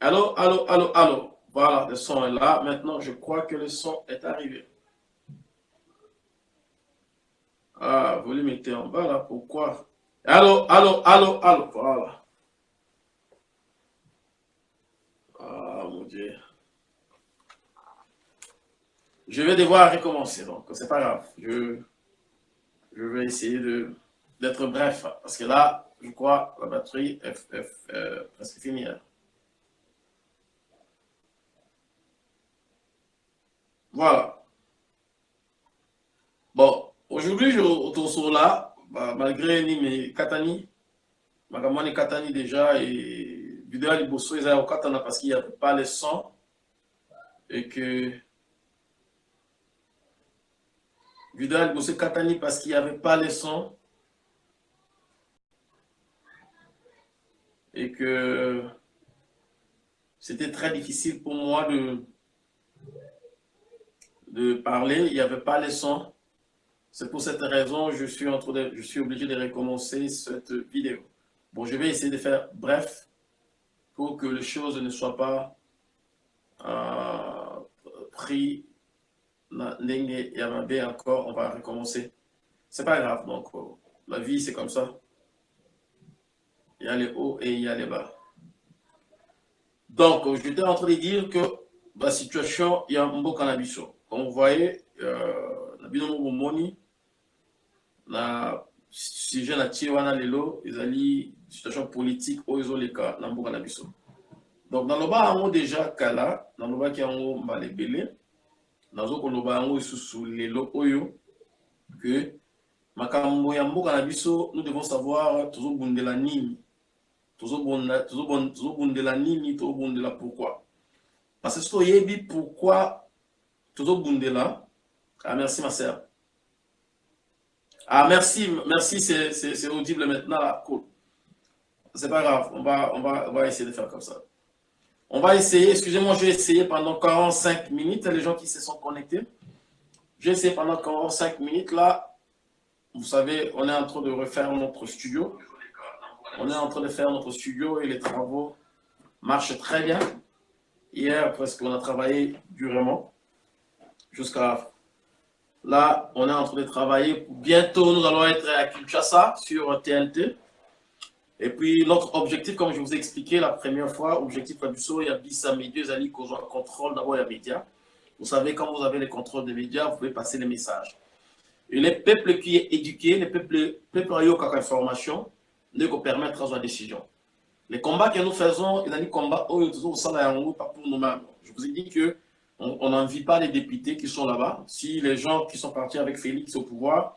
Allô, allô, allô, allô. Voilà, le son est là. Maintenant, je crois que le son est arrivé. Ah, vous le mettez en bas là, pourquoi? Allô, allô, allô, allô, voilà. Ah, mon Dieu. Je vais devoir recommencer, donc c'est pas grave. Je, vais essayer d'être bref, parce que là, je crois, la batterie est, presque finie. Voilà. Bon, aujourd'hui, je retourne là, bah, malgré mes Katani, ma Katani déjà, et vidéo Liboso, ils ont Katana parce qu'il n'y avait pas le son, et que vidéo à Liboso Katani parce qu'il n'y avait pas le son, et que c'était très difficile pour moi de de parler, il n'y avait pas les sons. C'est pour cette raison je suis, en de, je suis obligé de recommencer cette vidéo. Bon, je vais essayer de faire bref pour que les choses ne soient pas euh, pris et encore, on va recommencer. C'est pas grave, donc euh, la vie c'est comme ça. Il y a les hauts et il y a les bas. Donc, j'étais en train de dire que la situation, il y a un beau cannabis. Comme vous voyez, euh, na bino moko bomoni na sujet na tie wana lelo ezali situation politique oyo ezoleka na mboka na biso. Donc naloba yango déjà kala nalobaki yango mbala ebele nazokoloba yango lisusu lelo oyo que makambo ya mboka na biso nous devons savoir tozobundela nini? Tozobundela nini? Tozobundela pourquoi? Parce que soki toyebi pourquoi Bundela. Ah, merci, ma sœur. Ah, merci, merci, c'est audible maintenant. Cool. C'est pas grave, on va, on, va, on va essayer de faire comme ça. On va essayer, excusez-moi, je vais essayer pendant 45 minutes, les gens qui se sont connectés. Je vais essayer pendant 45 minutes. Là, vous savez, on est en train de refaire notre studio. On est en train de faire notre studio et les travaux marchent très bien. Hier, presque, on a travaillé durement jusqu'à là, on est en train de travailler. Bientôt, nous allons être à Kinshasa sur TNT. Et puis, notre objectif, comme je vous ai expliqué la première fois, objectif Fabuso, il y a Bissa Médias, Zali, contrôle d'abord les médias. Vous savez, quand vous avez le contrôle des médias, vous pouvez passer les messages. Et les peuples qui est éduqué, les peuples, qui ont information, ne peut permettre la décision. Les combats que nous faisons, il y a des combats, pas pour nous-mêmes. Je vous ai dit que on n'en vit pas les députés qui sont là-bas. Si les gens qui sont partis avec Félix au pouvoir,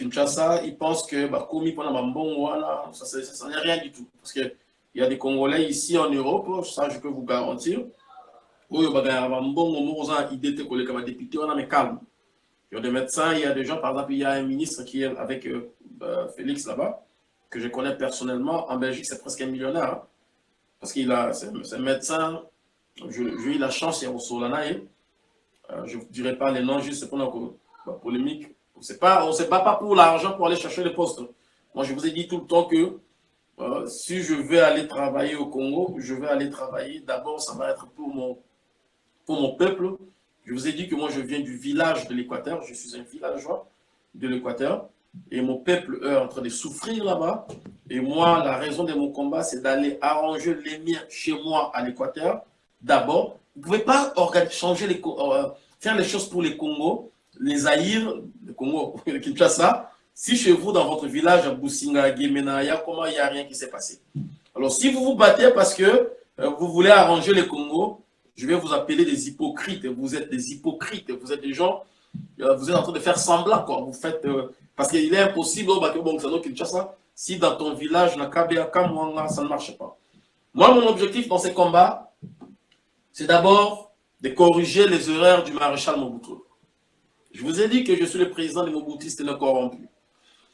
une chassa, ils pensent que bah, voilà, ça, n'est rien du tout. Parce qu'il y a des Congolais ici en Europe, ça je peux vous garantir. Il y a des médecins, il y a des gens, par exemple, il y a un ministre qui est avec euh, bah, Félix là-bas, que je connais personnellement. En Belgique, c'est presque un millionnaire. Hein. parce qu'il a, c'est un médecin, j'ai eu la chance, il y euh, je ne dirai pas les noms, juste pour la polémique. On ne se bat pas pour l'argent pour aller chercher les postes. Moi, je vous ai dit tout le temps que euh, si je veux aller travailler au Congo, je vais aller travailler. D'abord, ça va être pour mon, pour mon peuple. Je vous ai dit que moi, je viens du village de l'Équateur. Je suis un villageois de l'Équateur. Et mon peuple est en train de souffrir là-bas. Et moi, la raison de mon combat, c'est d'aller arranger les miens chez moi à l'Équateur d'abord. Vous ne pouvez pas changer les, euh, faire les choses pour les Congo, les Aïrs, le Congo, le Kinshasa, si chez vous, dans votre village, à Boussinga, Guémenaya, comment il n'y a rien qui s'est passé? Alors, si vous vous battez parce que euh, vous voulez arranger les Congo, je vais vous appeler des hypocrites. Vous êtes des hypocrites. Vous êtes des gens, euh, vous êtes en train de faire semblant. Quoi. Vous faites, parce qu'il est impossible au Kinshasa, si dans ton village, ça ne marche pas. Moi, mon objectif dans ces combats, c'est d'abord de corriger les erreurs du maréchal Mobutu. Je vous ai dit que je suis le président des Mobutistes non corrompus.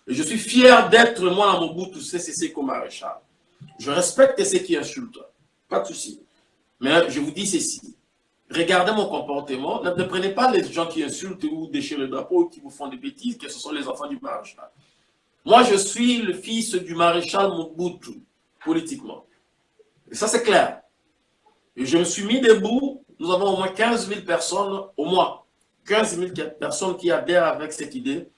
Et je suis fier d'être, moi, à Mobutu CCC comme maréchal. Je respecte ceux qui insultent. Pas de souci. Mais je vous dis ceci. Regardez mon comportement. Ne, prenez pas les gens qui insultent ou déchirent le drapeau ou qui vous font des bêtises, que ce sont les enfants du maréchal. Moi, je suis le fils du maréchal Mobutu, politiquement. Et ça, c'est clair. Et je me suis mis debout. Nous avons au moins 15 000 personnes, au moins 15 000 personnes qui adhèrent avec cette idée,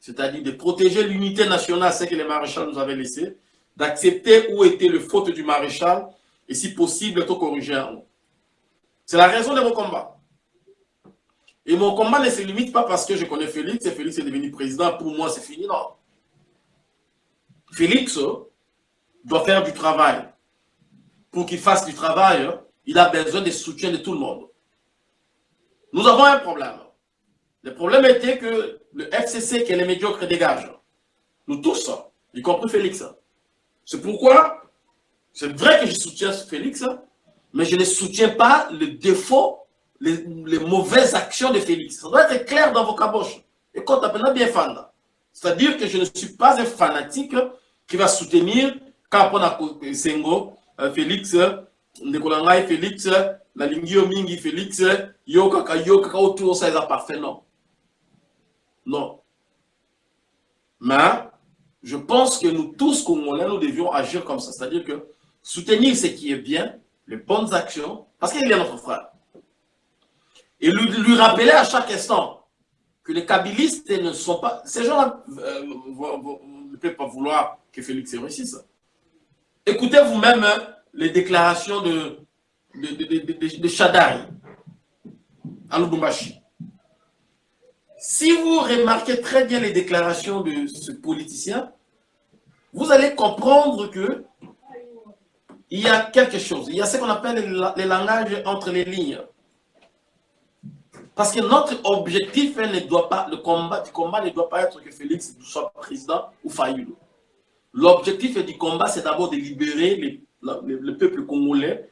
c'est-à-dire de protéger l'unité nationale, ce que les maréchals nous avaient laissé, d'accepter où était le faute du maréchal, et si possible, tout corriger C'est la raison de mon combat. Et mon combat ne se limite pas parce que je connais Félix et Félix est devenu président. Pour moi, c'est fini, non. Félix doit faire du travail. Pour qu'il fasse du travail, il a besoin de soutien de tout le monde. Nous avons un problème. Le problème était que le FCC, qui est les médiocres, dégage. Nous tous, y compris Félix. C'est pourquoi, c'est vrai que je soutiens Félix, mais je ne soutiens pas le défaut, les, mauvaises actions de Félix. Ça doit être clair dans vos caboches. Et quand on bien fan. C'est-à-dire que je ne suis pas un fanatique qui va soutenir quand on a Sengo, euh, Félix, Ndekolangai, Félix, la Lingio Mingi, Félix, Yoka, Yoka, autour, ça est parfait, non. Non. Mais, je pense que nous tous, Congolais, nous devions agir comme ça. C'est-à-dire que soutenir ce qui est bien, les bonnes actions, parce qu'il est notre frère. Et lui, rappeler à chaque instant que les kabylistes ne sont pas... Ces gens-là euh, ne peuvent pas vouloir que Félix réussisse. Écoutez vous-même hein, les déclarations de, de, de, de, Shadari à Lubumbashi. Si vous remarquez très bien les déclarations de ce politicien, vous allez comprendre que il y a quelque chose. Il y a ce qu'on appelle les langages entre les lignes. Parce que notre objectif ne doit pas, le combat, du combat ne doit pas être que Félix soit président ou Fayoulou. L'objectif du combat, c'est d'abord de libérer le peuple congolais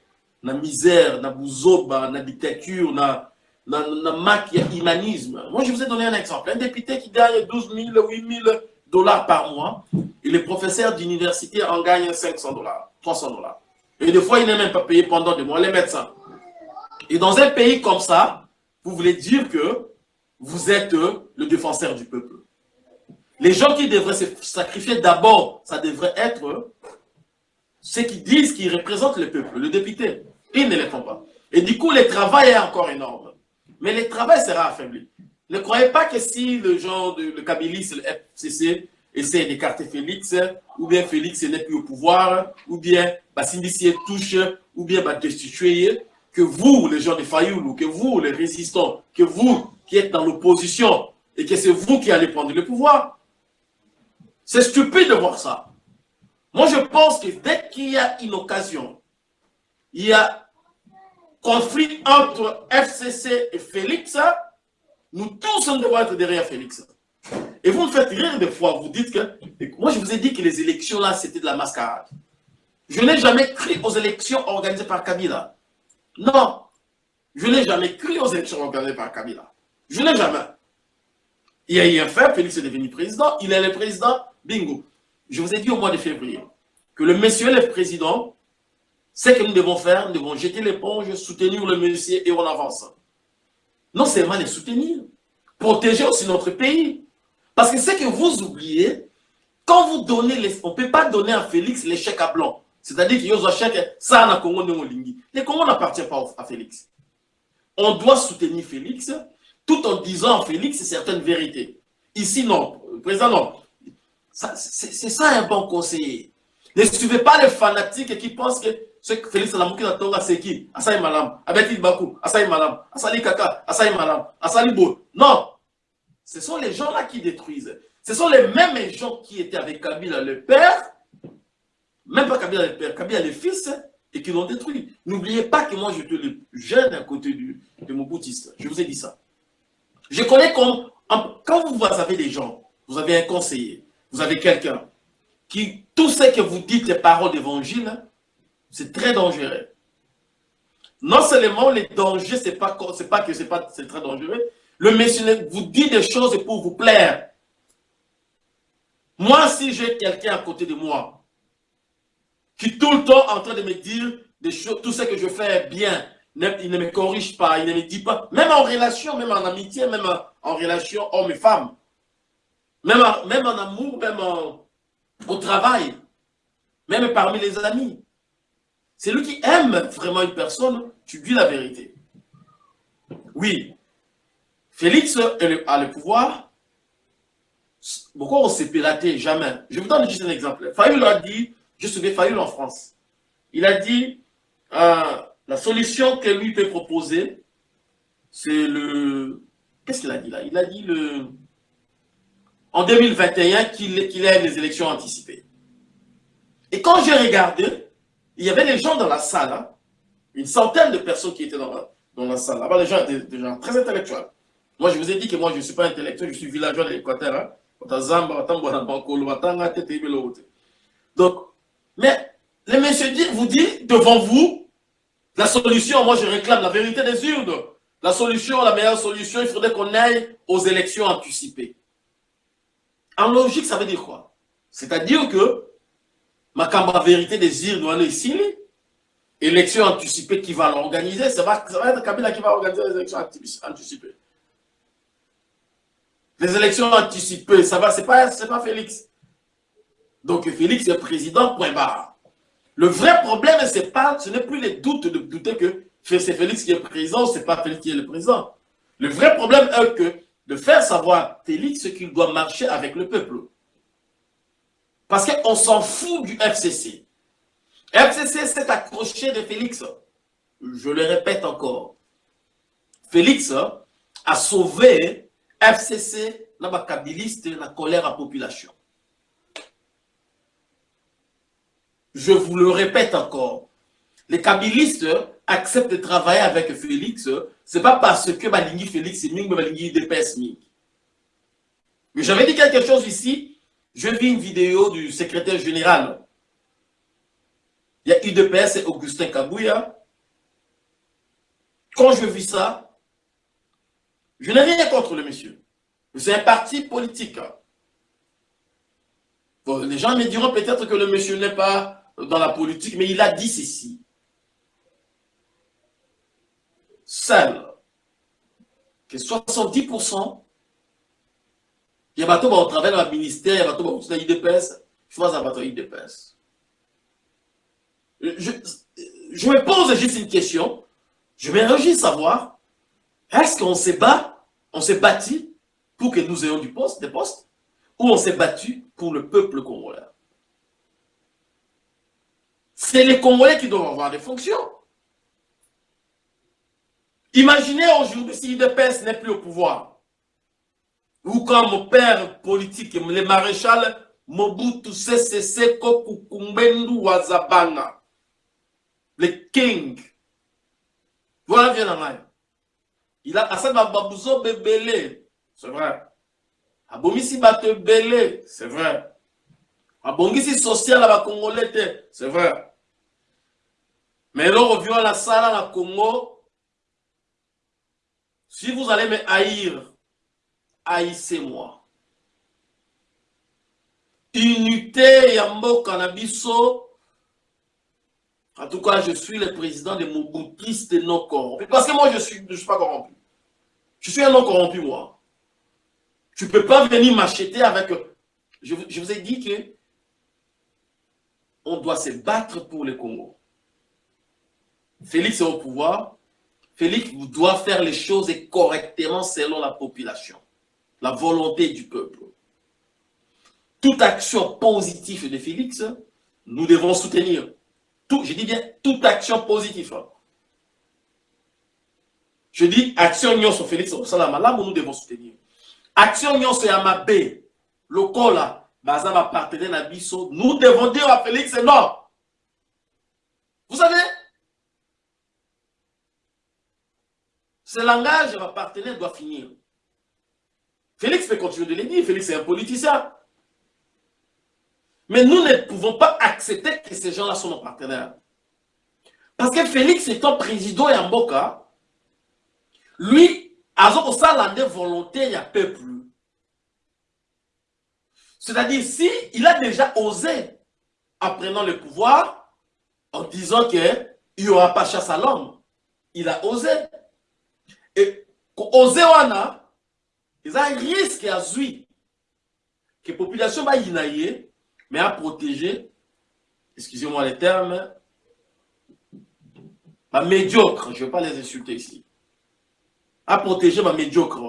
la misère, la bouzoba, la dictature, la, la, la. Moi, je vous ai donné un exemple. Un député qui gagne 12 000, 8 000 dollars par mois, et les professeurs d'université en gagnent 500 dollars, 300 dollars. Et des fois, il n'est même pas payé pendant des mois, les médecins. Et dans un pays comme ça, vous voulez dire que vous êtes le défenseur du peuple. Les gens qui devraient se sacrifier d'abord, ça devrait être ceux qui disent qu'ils représentent le peuple, le député. Ils ne le font pas. Et du coup, le travail est encore énorme. Mais le travail sera affaibli. Ne croyez pas que si le genre de le Kabilis, le FCC, essaie d'écarter Félix, ou bien Félix n'est plus au pouvoir, ou bien Bassindissi touche, ou bien destituer, que vous, les gens de Fayoulou, que vous, les résistants, que vous qui êtes dans l'opposition, et que c'est vous qui allez prendre le pouvoir. C'est stupide de voir ça. Moi, je pense que dès qu'il y a une occasion, il y a conflit entre FCC et Félix, nous tous, on devons être derrière Félix. Et vous me faites rire des fois, vous dites que... Moi, je vous ai dit que les élections, là, c'était de la mascarade. Je n'ai jamais cru aux élections organisées par Kabila. Non. Je n'ai jamais cru aux élections organisées par Kabila. Je n'ai jamais. Il y a eu un fait, Félix est devenu président, il est le président, bingo. Je vous ai dit au mois de février que le monsieur le président, ce que nous devons faire, nous devons jeter l'éponge, soutenir le monsieur et on avance. Non seulement les soutenir, protéger aussi notre pays. Parce que ce que vous oubliez, quand vous donnez, les, on ne peut pas donner à Félix les chèques à blanc. C'est-à-dire qu'il y a chèque, ça, na Congo, Les Congo n'appartient pas à Félix. On doit soutenir Félix, tout en disant à Félix certaines vérités. Ici, non. Président, non. C'est ça un bon conseiller. Ne suivez pas les fanatiques qui pensent que ce que Félix Alamouki Natonga, c'est qui? Asaï Malam, Abetil Bakou, Asaï Malam, Asali Kaka, Asaï Malam, Asali Bo. Non Ce sont les gens-là qui détruisent. Ce sont les mêmes gens qui étaient avec Kabila le père, même pas Kabila le père, Kabila le fils, et qui l'ont détruit. N'oubliez pas que moi, je te le jeune à côté du, de mon boutiste. Je vous ai dit ça. Je connais quand vous avez des gens, vous avez un conseiller, vous avez quelqu'un qui, tout ce que vous dites, les paroles d'évangile, c'est très dangereux. Non seulement les dangers, c'est pas, pas que c'est pas c'est très dangereux, le monsieur vous dit des choses pour vous plaire. Moi, si j'ai quelqu'un à côté de moi, qui tout le temps en train de me dire des tout ce que je fais bien, il ne me corrige pas, il ne me dit pas, même en relation, même en amitié, même en, relation homme et femme, même même en amour, même au travail, même parmi les amis. C'est lui qui aime vraiment une personne, tu dis la vérité. Oui, Félix a le pouvoir. Pourquoi on s'est pilaté Jamais. Je vous donne juste un exemple. Fayoul a dit, je suis Fayoul en France. Il a dit, euh, la solution que lui peut proposer, c'est le... Qu'est-ce qu'il a dit là? Il a dit le... En 2021 qu'il ait les élections anticipées. Et quand j'ai regardé, il y avait les gens dans la salle, hein. une centaine de personnes qui étaient dans la, salle. Là-bas, des gens, des, gens très intellectuels. Moi, je vous ai dit que moi, je ne suis pas intellectuel, je suis villageois de l'Équateur. Hein. Donc, mais le monsieur dit, vous dit devant vous, la solution, moi je réclame la vérité des urnes. La solution, la meilleure solution, il faudrait qu'on aille aux élections anticipées. En logique, ça veut dire quoi? C'est-à-dire que ma la vérité urnes doit aller ici, élections anticipées qui va l'organiser, ça va, être Kabila qui va organiser les élections anticipées. Les élections anticipées, ça va, c'est pas, pas Félix. Donc Félix est président, point barre. Le vrai problème, pas, ce n'est plus les doutes de douter que c'est Félix qui est président, c'est pas Félix qui est le président. Le vrai problème est que de faire savoir Félix qu'il doit marcher avec le peuple. Parce qu'on s'en fout du FCC. FCC s'est accroché de Félix. Je le répète encore. Félix a sauvé FCC la la colère à population. Je vous le répète encore. Les kabylistes acceptent de travailler avec Félix, ce n'est pas parce que Balingi Félix est Ming, mais Balingi DPS Ming. Mais j'avais dit quelque chose ici. Je vis une vidéo du secrétaire général. Il y a UDPS et Augustin Kabouya. Quand je vis ça, je n'ai rien contre le monsieur. C'est un parti politique. les gens me diront peut-être que le monsieur n'est pas dans la politique, mais il a dit ceci. Seul, que 70%, il y a bateau au travail dans le ministère, il y a bateau au IDPS, je vois un bateau IDPS. Je, je me pose juste une question. Je vais savoir, est-ce qu'on s'est battu, on s'est bâti pour que nous ayons du poste, des postes, ou on s'est battu pour le peuple congolais? C'est les Congolais qui doivent avoir des fonctions. Imaginez aujourd'hui si l'IDPS n'est plus au pouvoir. Ou quand mon père politique, le maréchal Mobutu Sese Seko Kukumbendu Wazabanga, le king, voilà bien en Il a assez Babouzo Bebele, c'est vrai. Abomisi Bate c'est vrai. Abongisi social à la Congolais, c'est vrai. Mais là, revient à la salle à la Congo. Si vous allez me haïr, haïssez-moi. Unité Yambo Cannabiso. En tout cas, je suis le président des Mobutistes non corrompus. Parce que moi, je ne suis, je suis pas corrompu. Je suis un non corrompu, moi. Tu ne peux pas venir m'acheter avec... Je, je, vous ai dit que on doit se battre pour le Congo. Félix est au pouvoir. Félix doit faire les choses correctement selon la population, la volonté du peuple. Toute action positive de Félix, nous devons soutenir. Je dis bien toute action positive. Je dis action nyon sur Félix là nous devons soutenir. Action nyon sur Yamabé, le cola, Bazama partenaire Nabiso, nous devons dire à Félix non. Vous savez, Ce langage, partenaire doit finir. Félix peut continuer de le dire. Félix est un politicien. Mais nous ne pouvons pas accepter que ces gens-là sont nos partenaires. Parce que Félix étant président et Mboka, lui, a une volonté, a peuple. C'est-à-dire, si il a déjà osé, en prenant le pouvoir, en disant qu'il n'y aura pas chasse à l'homme, il a osé. Wana a un risque à zui que la population va y mais à protéger excusez-moi les termes ma médiocre, je ne vais pas les insulter ici, à protéger ma médiocre.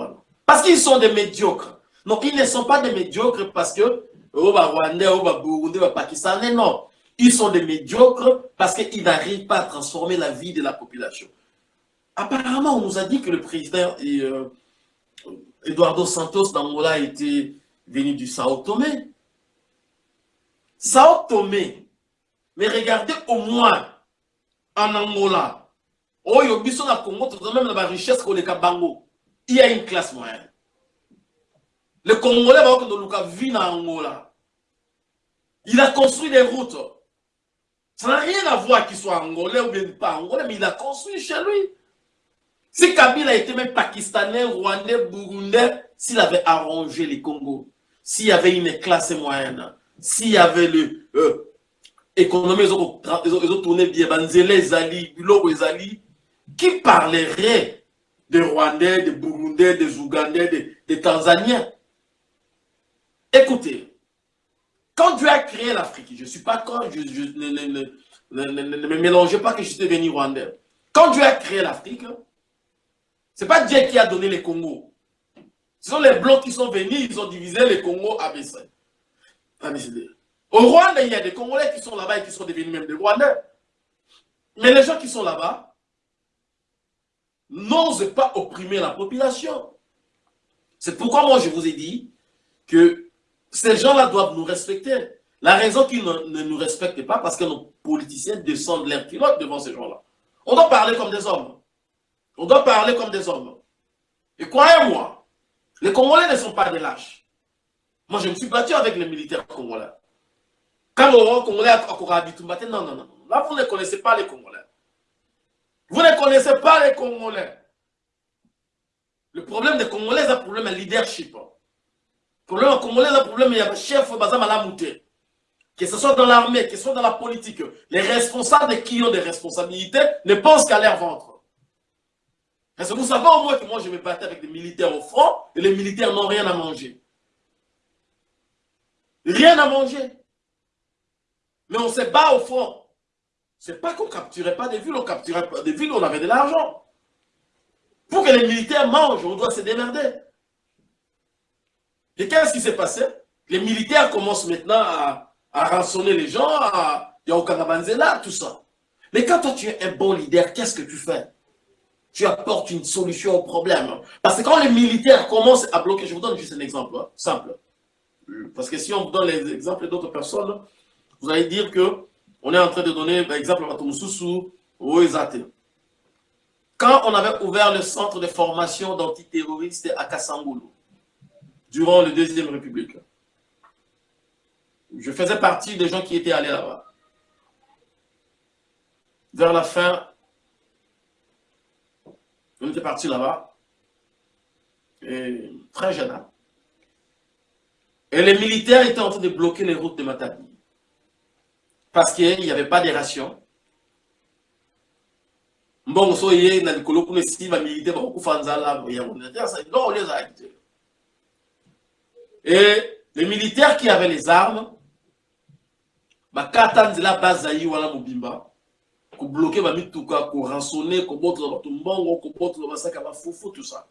Parce qu'ils sont des médiocres. Donc, ils ne sont pas des médiocres parce que, oh, bah, Rwandais, oh, bah, Burundais, Pakistanais, non. Ils sont des médiocres parce qu'ils n'arrivent pas à transformer la vie de la population. Apparemment, on nous a dit que le président euh, Eduardo Santos d'Angola était venu du Sao Tomé. Sao Tomé. Mais regardez au moins en Angola. Oh, il y a Congo, même la richesse Bango. Il y a une classe moyenne. Le Congolais Angola. Il a construit des routes. Ça n'a rien à voir qu'il soit angolais ou bien pas angolais, mais il a construit chez lui. Si Kabila était même pakistanais, rwandais, burundais, s'il avait arrangé les Congos, s'il y avait une classe moyenne, s'il y avait le euh, ils ont tourné bien, Zali, Zali, qui parlerait des Rwandais, des Burundais, des Ougandais, des, Tanzaniens? Écoutez, quand Dieu a créé l'Afrique, je ne suis pas quand, je, ne, me mélangez pas que je suis devenu Rwandais. Quand Dieu a créé l'Afrique, n'est pas Dieu qui a donné les Congos. Ce sont les Blancs qui sont venus, ils ont divisé les Congos ABC. Au Rwanda, il y a des Congolais qui sont là-bas et qui sont devenus même des Rwandais. Mais les gens qui sont là-bas n'osent pas opprimer la population. C'est pourquoi moi je vous ai dit que ces gens-là doivent nous respecter. La raison qu'ils ne, nous respectent pas, parce que nos politiciens descendent l'air pilote devant ces gens-là. On doit parler comme des hommes. On doit parler comme des hommes. Et croyez-moi, les Congolais ne sont pas des lâches. Moi, je me suis battu avec les militaires congolais. Quand le Congolais a habité, non, non, non. Là, vous ne connaissez pas les Congolais. Vous ne connaissez pas les Congolais. Le problème des Congolais, c'est un problème de leadership. Le problème des Congolais, c'est un problème de chef Bazamalamoute. Que ce soit dans l'armée, que ce soit dans la politique, les responsables qui ont des responsabilités ne pensent qu'à leur ventre. Parce que vous savez au moins que moi je me battais avec des militaires au front et les militaires n'ont rien à manger. Rien à manger. Mais on se bat au front. C'est pas qu'on ne capturait pas des villes, on capturait pas des villes on avait de l'argent. Pour que les militaires mangent, on doit se démerder. Et qu'est-ce qui s'est passé? Les militaires commencent maintenant à, rançonner les gens, à là, tout ça. Mais quand toi tu es un bon leader, qu'est-ce que tu fais? Tu apportes une solution au problème. Parce que quand les militaires commencent à bloquer, je vous donne juste un exemple hein, simple. Parce que si on vous donne les exemples d'autres personnes, vous allez dire que on est en train de donner l'exemple à Matoumoussou ou Ezate. Quand on avait ouvert le centre de formation d'antiterroristes à Kassangoulou, durant la Deuxième République, je faisais partie des gens qui étaient allés là-bas. Vers la fin on était parti là-bas, très jeune. Hein. Et les militaires étaient en train de bloquer les routes de Matadi. Parce qu'il n'y avait pas de rations. Bon, so yé na likolo kuna si ba militaire ba ku fanza la ya on ça non les a Et les militaires qui avaient les armes ba katanzila bazayi wala mobimba bloquer ba mituka ko rançonner ko botola bato mbongo ko botola basaka ba foufou tout ça.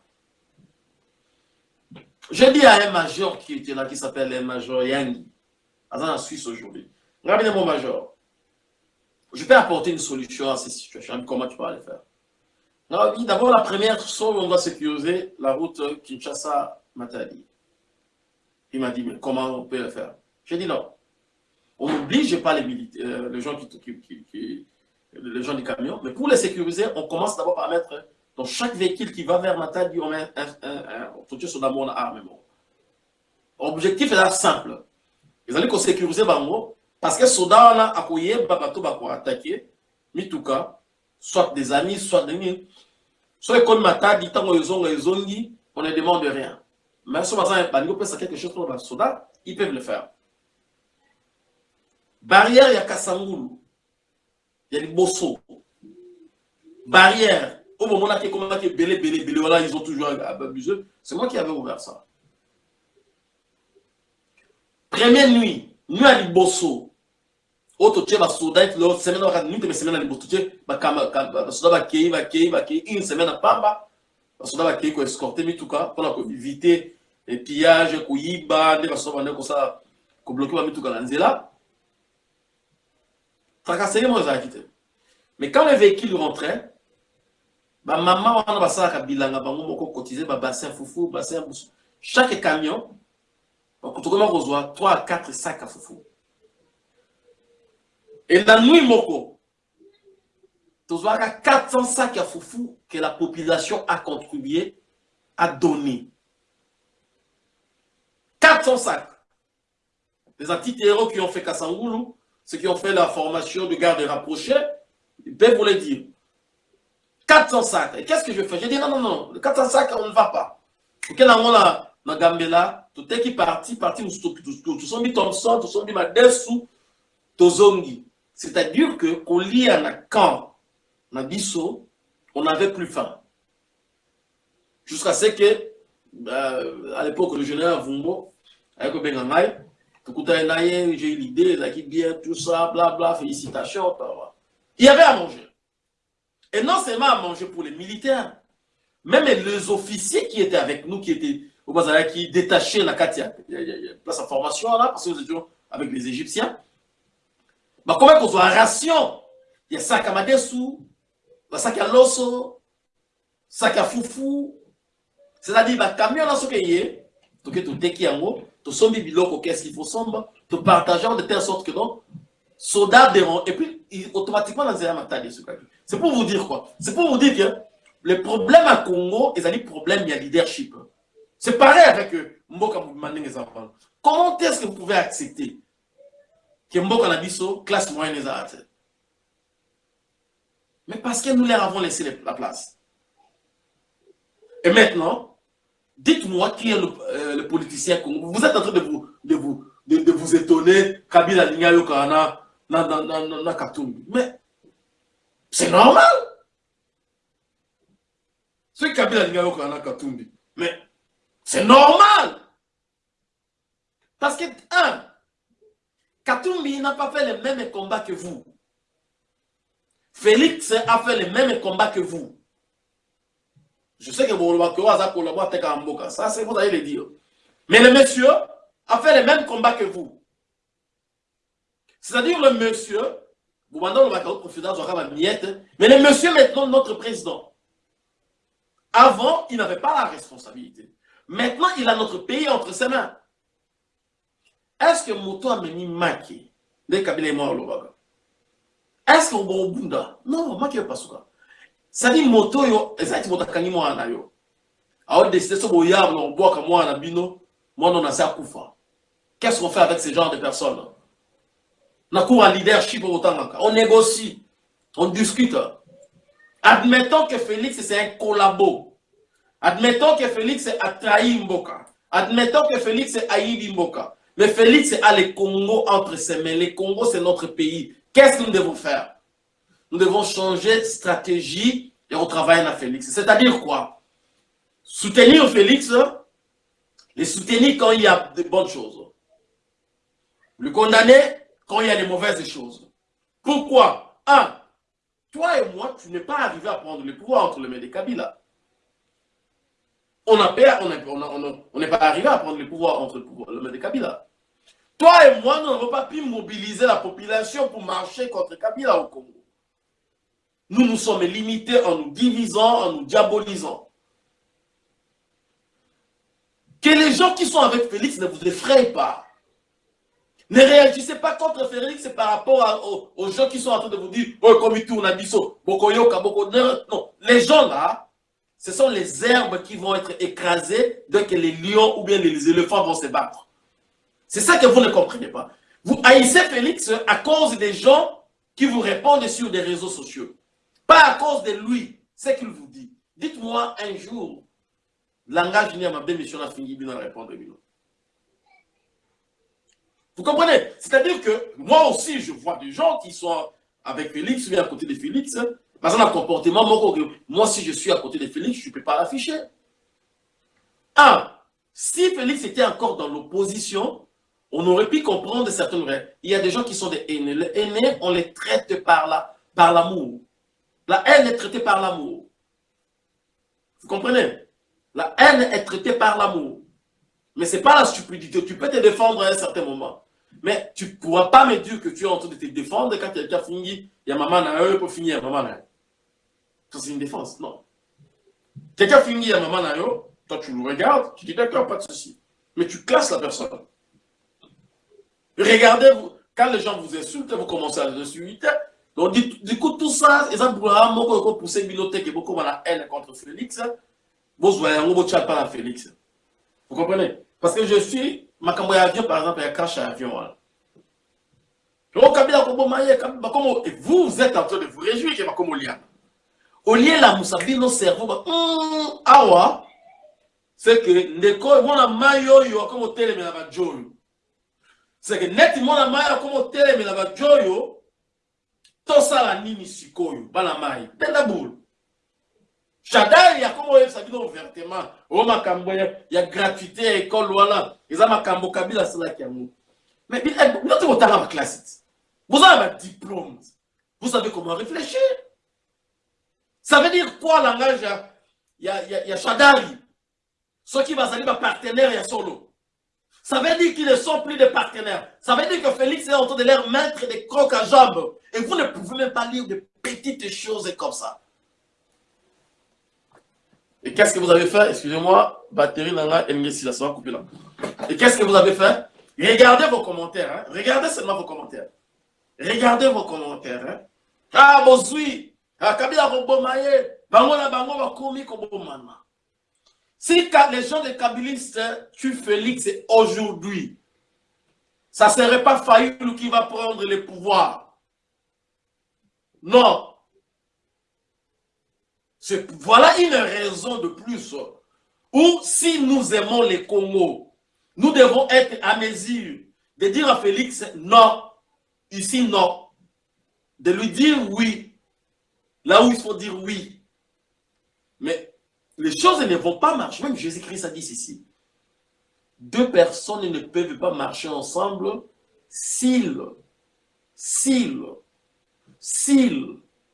J'ai dit à un major qui était là qui s'appelle un major Yangi dans en Suisse aujourd'hui. Regardez mon major. Je peux apporter une solution à ces situations comment tu peux aller faire? D'abord, la première chose, on doit sécuriser la route Kinshasa-Matadi. Il m'a dit, mais comment on peut le faire? J'ai dit non. On n'oblige pas les, militaires, euh, les gens qui, qui, les gens du camion. Mais pour les sécuriser, on commence d'abord par mettre dans chaque véhicule qui va vers Matadi, on met un, un, sur la armement. L'objectif est là simple. Ils allaient qu'on sécurise bango parce que soda on a accueilli bateau pour attaquer mituka soit des amis soit des soit comme Matadi tant ils ont dit on ne demande rien. Mais si on a un peut quelque chose pour les soldats, ils peuvent le faire. Barrière il y a Kassangoulou bosso. Barrière. Au moment où on a belé, belé, belé, voilà, ils ont toujours abusé. C'est moi qui avais ouvert ça. Première nuit, nuit à oyo totie basoda ete lo semaine wakati teme semaine na liboso totie basoda bakei bakei bakei une semaine na pamba basoda bakei koescorte mituka mpona koevite pillage koyiba nde basoda bande kosala kobloke bamituka na nzela mais quand le véhicule rentrait bamama wana basalaka bilanga bango fufu bassin busu chaque camion tokoma kozwa 3 à 4 sacs à fufu et la nuit moko tozwaka 400 sacs à fufu que la population a contribué à donner 400 sacs les antiterreaux qui ont fait Kassangoulou ceux qui ont fait la formation de garde rapprochée peuvent vous dire 400 sacs et qu'est-ce que je fais je dis non non non 400 sacs on ne va pas ok nango na na gambela toteki parti parti tosombi thomson tosombi madesu tozongi c'est-à-dire que kolia na camp na biso on n'avait plus faim jusqu'à ce que euh, à l'époque le général Vumbo avec kobenga ngai j'ai eu l'idée ezalaki bien tout ça bla bla félicitations il y avait à manger. Et non seulement à manger pour les militaires même les officiers qui étaient avec nous qui étaient qui détachaient la Katia place à formation là parce que nous étions avec les Égyptiens. Bah comment qu'on soit ration? Il y a sac à bah sac à loso sac à foufou. C'est-à-dire bah camion là ce que y est. Tout que tout teki yango to sombi biloko qu'est-ce qu'il faut sombre to partageant de telle sorte que non soldats dérange et puis automatiquement un matadi c'est pour vous dire quoi? C'est pour vous dire que le problème à Congo un problème il y a leadership. C'est pareil avec Mboka Mandeng et enfants. Comment est-ce que vous pouvez accepter que Mboka Nabiso, classe moyenne, les a Mais parce que nous leur avons laissé la place. Et maintenant, dites-moi qui est le, euh, politicien Congo. Vous êtes en train de vous, de vous, de, vous étonner, Kabila Lingayo Kana, na. Mais c'est normal. C'est Kabila Lingayo Kana Katumbi. Mais c'est normal. Parce que, un, Katumbi n'a pas fait les mêmes combats que vous. Félix a fait les mêmes combats que vous. Je sais que vous ça c'est vous allez le dire. Mais le monsieur a fait les mêmes combats que vous. C'est-à-dire le monsieur, vous mais le monsieur maintenant notre président. Avant, il n'avait pas la responsabilité. Maintenant, il a notre pays entre ses mains. Est-ce que Moto a mis Maki de Kabila Lobaga Est-ce que Bunda Non, Maki pas ça. Ça dit Moto yo, ezati Moto kangi mwana yo. Alors décider ce boyard on boit comme moi na bino, moi on a ça kufa. Qu'est-ce qu'on fait avec ce genre de personnes? On a cours à leadership au On négocie, on discute. Admettons que Félix c'est un collabo. Admettons que Félix a trahi Mboka. Admettons que Félix a haï Mboka. Mais Félix a le Congo entre ses mains. Le Congo, c'est notre pays. Qu'est-ce que nous devons faire? Nous devons changer de stratégie et on travaille à Félix. C'est-à-dire quoi? Soutenir Félix, le soutenir quand il y a de bonnes choses. Le condamner quand il y a des mauvaises choses. Pourquoi? Un, toi et moi, tu n'es pas arrivé à prendre le pouvoir entre les mains de Kabila. On n'est pas arrivé à prendre le pouvoir entre le main de Kabila. Toi et moi, nous n'avons pas pu mobiliser la population pour marcher contre Kabila au Congo. Nous nous sommes limités en nous divisant, en nous diabolisant. Que les gens qui sont avec Félix ne vous effrayent pas. Ne réagissez pas contre Félix par rapport aux, gens qui sont en train de vous dire « Oh, comme il tourne à Bisso, Bokoyoka, Boko... » Non, les gens là, ce sont les herbes qui vont être écrasées dès que les lions ou bien les éléphants vont se battre. C'est ça que vous ne comprenez pas. Vous haïssez Félix à cause des gens qui vous répondent sur des réseaux sociaux. Pas à cause de lui, ce qu'il vous dit. Dites-moi un jour, langage n'y a ma mission a fini de répondre. Vous comprenez? C'est-à-dire que moi aussi, je vois des gens qui sont avec Félix, ou à côté de Félix, par exemple, un comportement, moi, si je suis à côté de Félix, je ne peux pas l'afficher. Un, si Félix était encore dans l'opposition, on aurait pu comprendre certaines vraies. Il y a des gens qui sont des aînés. Les aînés, on les traite par l'amour. La, la haine est traitée par l'amour. Vous comprenez? La haine est traitée par l'amour. Mais ce n'est pas la stupidité. Tu peux te défendre à un certain moment. Mais tu ne pourras pas me dire que tu es en train de te défendre quand quelqu'un finit, il y a maman à eux pour finir, maman à Ça, c'est une défense. Non. Quelqu'un finit, il y a maman à eux, toi tu le regardes, tu dis d'accord, pas de souci. Mais tu classes la personne. Regardez, vous, quand les gens vous insultent, vous commencez à les insulter. Donc, du, coup, tout ça, exemple, pour pousser bibliothèque et beaucoup la haine contre Félix, vous voyez, on ne pas la Félix. Vous comprenez? Parce que je suis, ma caméra avion, par exemple, il y a crash à avion. Et vous, êtes en train de vous réjouir que comme Oliana. Olie la musabi no cerveau, hum, awa, c'est que ndeko, mona mayo yo, comme au télé, mais la joyo c'est que neti mwana mai akoma otelemela bajo oyo tosala nini sikoyo bana mai tenda bulu shadari akoma oyebisa bino ouvertement. Oyo makambo ya gratuité ya ekole wana eza makambo kabila asalaki yango. Mais bino te kotanga baklasse ti boza na badiplôme vous savez comment réfléchir. Ça veut dire quoi langage ya, ya, ya, ya shadari soki bazali bapartenaire ya solo ça veut dire qu'ils ne sont plus des partenaires. Ça veut dire que Félix est en train de leur mettre des crocs à jambes. Et vous ne pouvez même pas lire de petites choses comme ça. Et qu'est-ce que vous avez fait? Excusez-moi, batterie là, ça va couper là. Et qu'est-ce que vous avez fait? Regardez vos commentaires. Hein? Regardez seulement vos commentaires. Regardez vos commentaires. Hein? Ah, bon, oui. Ah, Kabila Robomaye. Bango la bango va komi mana. Si les gens de Kabilistes tuent Félix aujourd'hui, ça ne serait pas Fayoulou qui va prendre le pouvoir. Non. Voilà une raison de plus. Ou si nous aimons les Congo, nous devons être à mesure de dire à Félix non, ici non. De lui dire oui, là où il faut dire oui. Mais les choses ne vont pas marcher. Même Jésus-Christ a dit ceci. Deux personnes ne peuvent pas marcher ensemble s'ils,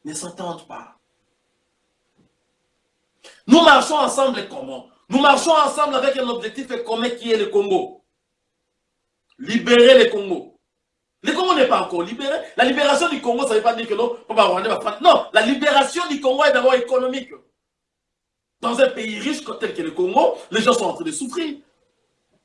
ne s'entendent pas. Nous marchons ensemble comment Nous marchons ensemble avec un objectif commun qui est le Congo. Libérer le Congo. Le Congo n'est pas encore libéré. La libération du Congo, ça ne veut pas dire que non, non, la libération du Congo est d'abord économique. Dans un pays riche tel que le Congo, les gens sont en train de souffrir.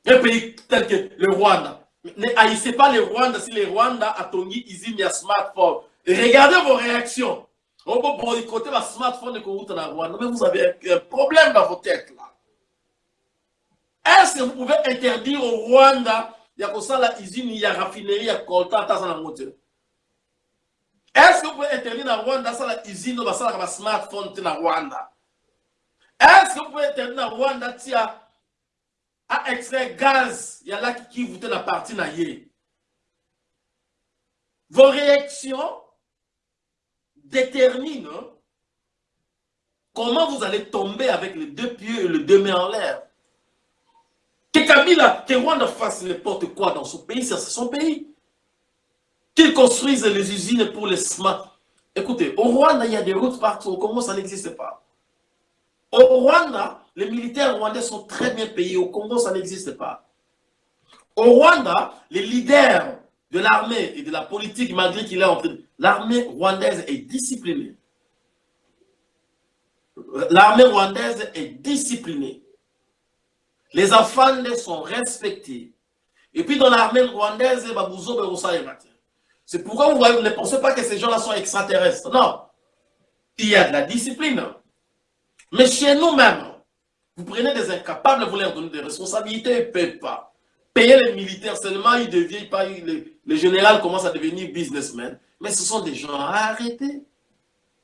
Un pays tel que le Rwanda. Ne haïssez pas le Rwanda si le Rwanda a tongi usine à smartphone. Et regardez vos réactions. On peut boycotter le smartphone de Congo dans Rwanda, mais vous avez un problème dans vos têtes là. Est-ce que vous pouvez interdire au Rwanda il y a comme ça la usine, il y a raffinerie, il y a coltan, dans la moitié. Est-ce que vous pouvez interdire au Rwanda ça la usine, ça la smartphone dans Rwanda? Est-ce que vous pouvez interdire au Rwanda tia à extrait gaz, y a là qui vous la partie naïe. Vos réactions déterminent comment vous allez tomber avec les deux pieds et les deux mains en l'air. Que Kabila, que Rwanda fasse n'importe quoi dans son pays, c'est son pays. Qu'il construise les usines pour les smart. Écoutez, au Rwanda, il y a des routes partout. Congo, ça n'existe pas. Au Rwanda, les militaires rwandais sont très bien payés. Au Congo, ça n'existe pas. Au Rwanda, les leaders de l'armée et de la politique, malgré qu'il est en train... L'armée rwandaise est disciplinée. L'armée rwandaise est disciplinée. Les enfants sont respectés. Et puis dans l'armée rwandaise, c'est pourquoi vous ne pensez pas que ces gens-là sont extraterrestres. Non. Il y a de la discipline. Mais chez nous-mêmes, vous prenez des incapables, vous leur donnez des responsabilités, ils ne payent pas. Payer les militaires seulement, ils deviennent pas, les, les généraux commencent à devenir businessmen. Mais ce sont des gens à arrêter.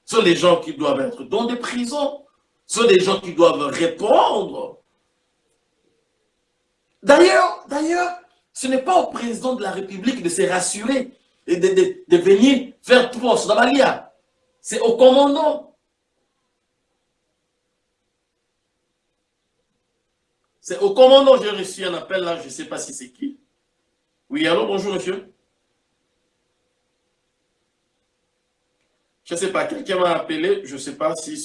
Ce sont des gens qui doivent être dans des prisons. Ce sont des gens qui doivent répondre. D'ailleurs, d'ailleurs, ce n'est pas au président de la République de se rassurer et de, de, de venir faire dans C'est au commandant. C'est au commandant, j'ai reçu un appel là, je ne sais pas si c'est qui. Oui, allô, bonjour monsieur. Je ne sais pas, quelqu'un m'a appelé, je ne sais pas si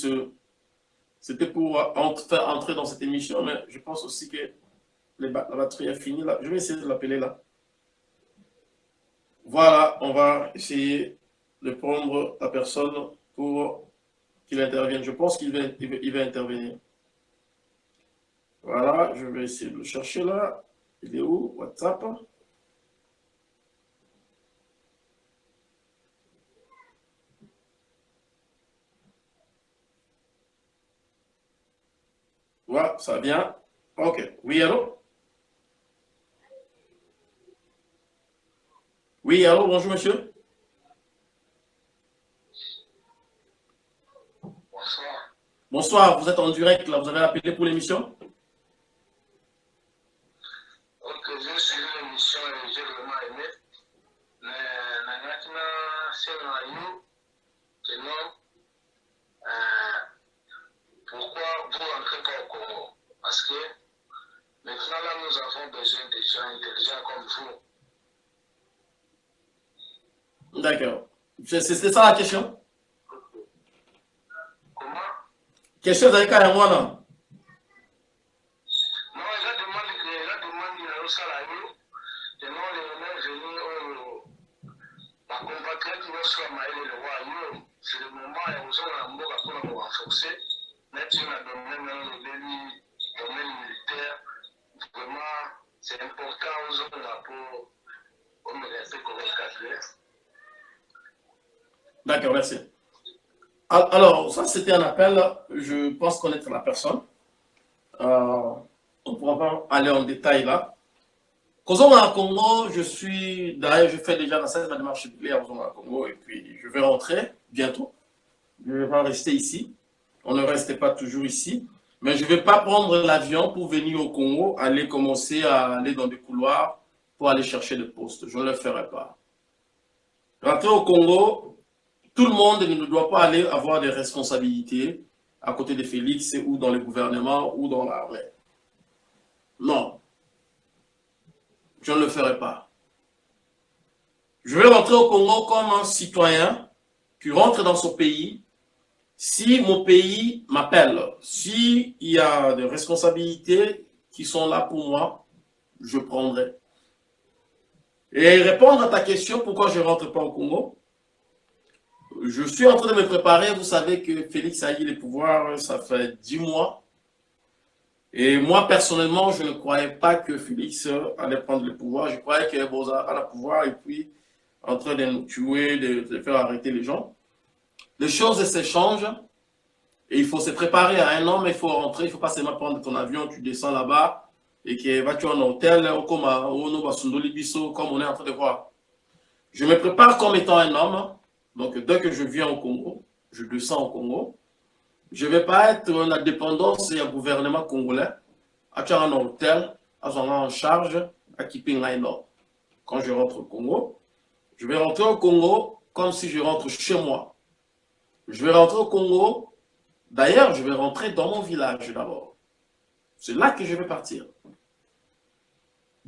c'était pour entrer dans cette émission, mais je pense aussi que la batterie est finie là. Je vais essayer de l'appeler là. Voilà, on va essayer de prendre la personne pour qu'il intervienne. Je pense qu'il va, il va, intervenir. Voilà, je vais essayer de le chercher là. Il est où WhatsApp? Voilà, ça va bien? Ok. Oui, allô? Oui, allô, bonjour monsieur. Bonsoir. Bonsoir, vous êtes en direct, là, vous avez appelé pour l'émission Ok, j'ai suivi l'émission et j'ai vraiment aimé. Mais maintenant, c'est un que non. Pourquoi vous n'entrez pas au Congo Parce que maintenant, là, nous avons besoin de gens intelligents comme vous. D'accord. C'était ça la question? Comment? Question avec un moi là Non, je demande que je demande au salarié, je non les venus venir ma compatriote qui va soit maïle le roi, c'est le moment où nous avons un mot à pour renforcer, mais tu m'as donné le domaine militaire, vraiment, c'est important aux pour, D'accord, merci. Alors, ça, c'était un appel. Je pense connaître la personne. Euh, on pourra pas aller en détail là. Kozonga Congo, je suis, d'ailleurs, je fais déjà la démarche à Kozonga Congo et puis je vais rentrer bientôt. Je vais rester ici. On ne reste pas toujours ici. Mais je ne vais pas prendre l'avion pour venir au Congo, aller commencer à aller dans des couloirs pour aller chercher des postes. Je ne le ferai pas. Rentrer au Congo, tout le monde ne doit pas aller avoir des responsabilités à côté de Félix ou dans le gouvernement ou dans l'armée. Non. Je ne le ferai pas. Je vais rentrer au Congo comme un citoyen qui rentre dans son pays. Si mon pays m'appelle, s'il y a des responsabilités qui sont là pour moi, je prendrai. Et répondre à ta question, pourquoi je ne rentre pas au Congo? Je suis en train de me préparer. Vous savez que Félix a eu le pouvoir, ça fait dix mois. Et moi, personnellement, je ne croyais pas que Félix allait prendre le pouvoir. Je croyais que Boza a le pouvoir et puis en train de nous tuer, de, faire arrêter les gens. Les choses s'échangent et il faut se préparer à un homme, il faut rentrer, il ne faut pas seulement prendre ton avion, tu descends là-bas et que vas-tu en hôtel, comme on est en train de voir. Je me prépare comme étant un homme, donc, dès que je viens au Congo, je descends au Congo, je ne vais pas être la dépendance du gouvernement congolais, à un hôtel, à en charge, à Kipingaino. Quand je rentre au Congo, je vais rentrer au Congo comme si je rentre chez moi. Je vais rentrer au Congo, d'ailleurs, je vais rentrer dans mon village d'abord. C'est là que je vais partir.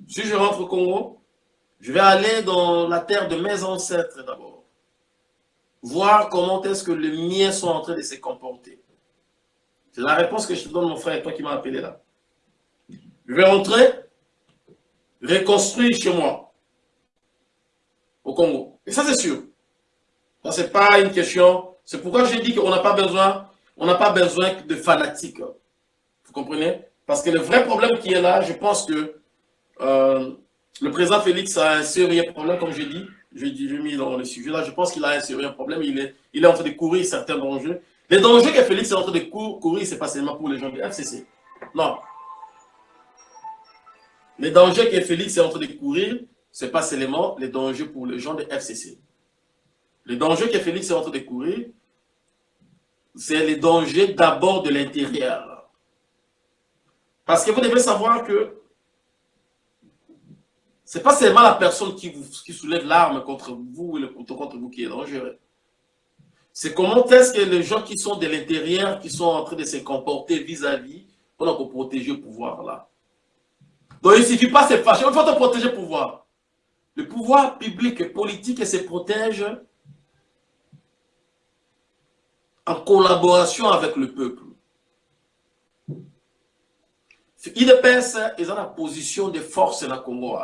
Si je rentre au Congo, je vais aller dans la terre de mes ancêtres d'abord voir comment est-ce que les miens sont en train de se comporter. C'est la réponse que je te donne, mon frère, toi qui m'as appelé là. Je vais rentrer, reconstruire chez moi, au Congo. Et ça, c'est sûr. Ça, c'est pas une question. C'est pourquoi j'ai dit qu'on n'a pas besoin, on n'a pas besoin de fanatiques. Vous comprenez? Parce que le vrai problème qui est là, je pense que euh, le président Félix a un sérieux problème, comme je dis, j'ai mis dans le sujet là, je pense qu'il a un sérieux problème, il est, il est en train de courir certains dangers. Les dangers que Félix est en train de courir, ce n'est pas seulement pour les gens du FCC. Non. Les dangers que Félix est en train de courir, ce n'est pas seulement les dangers pour les gens de FCC. Les dangers que Félix est en train de courir, c'est les dangers d'abord de l'intérieur. Parce que vous devez savoir que ce n'est pas seulement la personne qui, vous, soulève l'arme contre vous et le couteau contre vous qui est dangereux. C'est comment est-ce que les gens qui sont de l'intérieur, qui sont en train de se comporter vis-à-vis, pour protéger le pouvoir là. Donc il ne suffit pas de se fâcher, il faut te protéger le pouvoir. le pouvoir public et politique se protège en collaboration avec le peuple. IDPS est dans la position de force dans le Congo.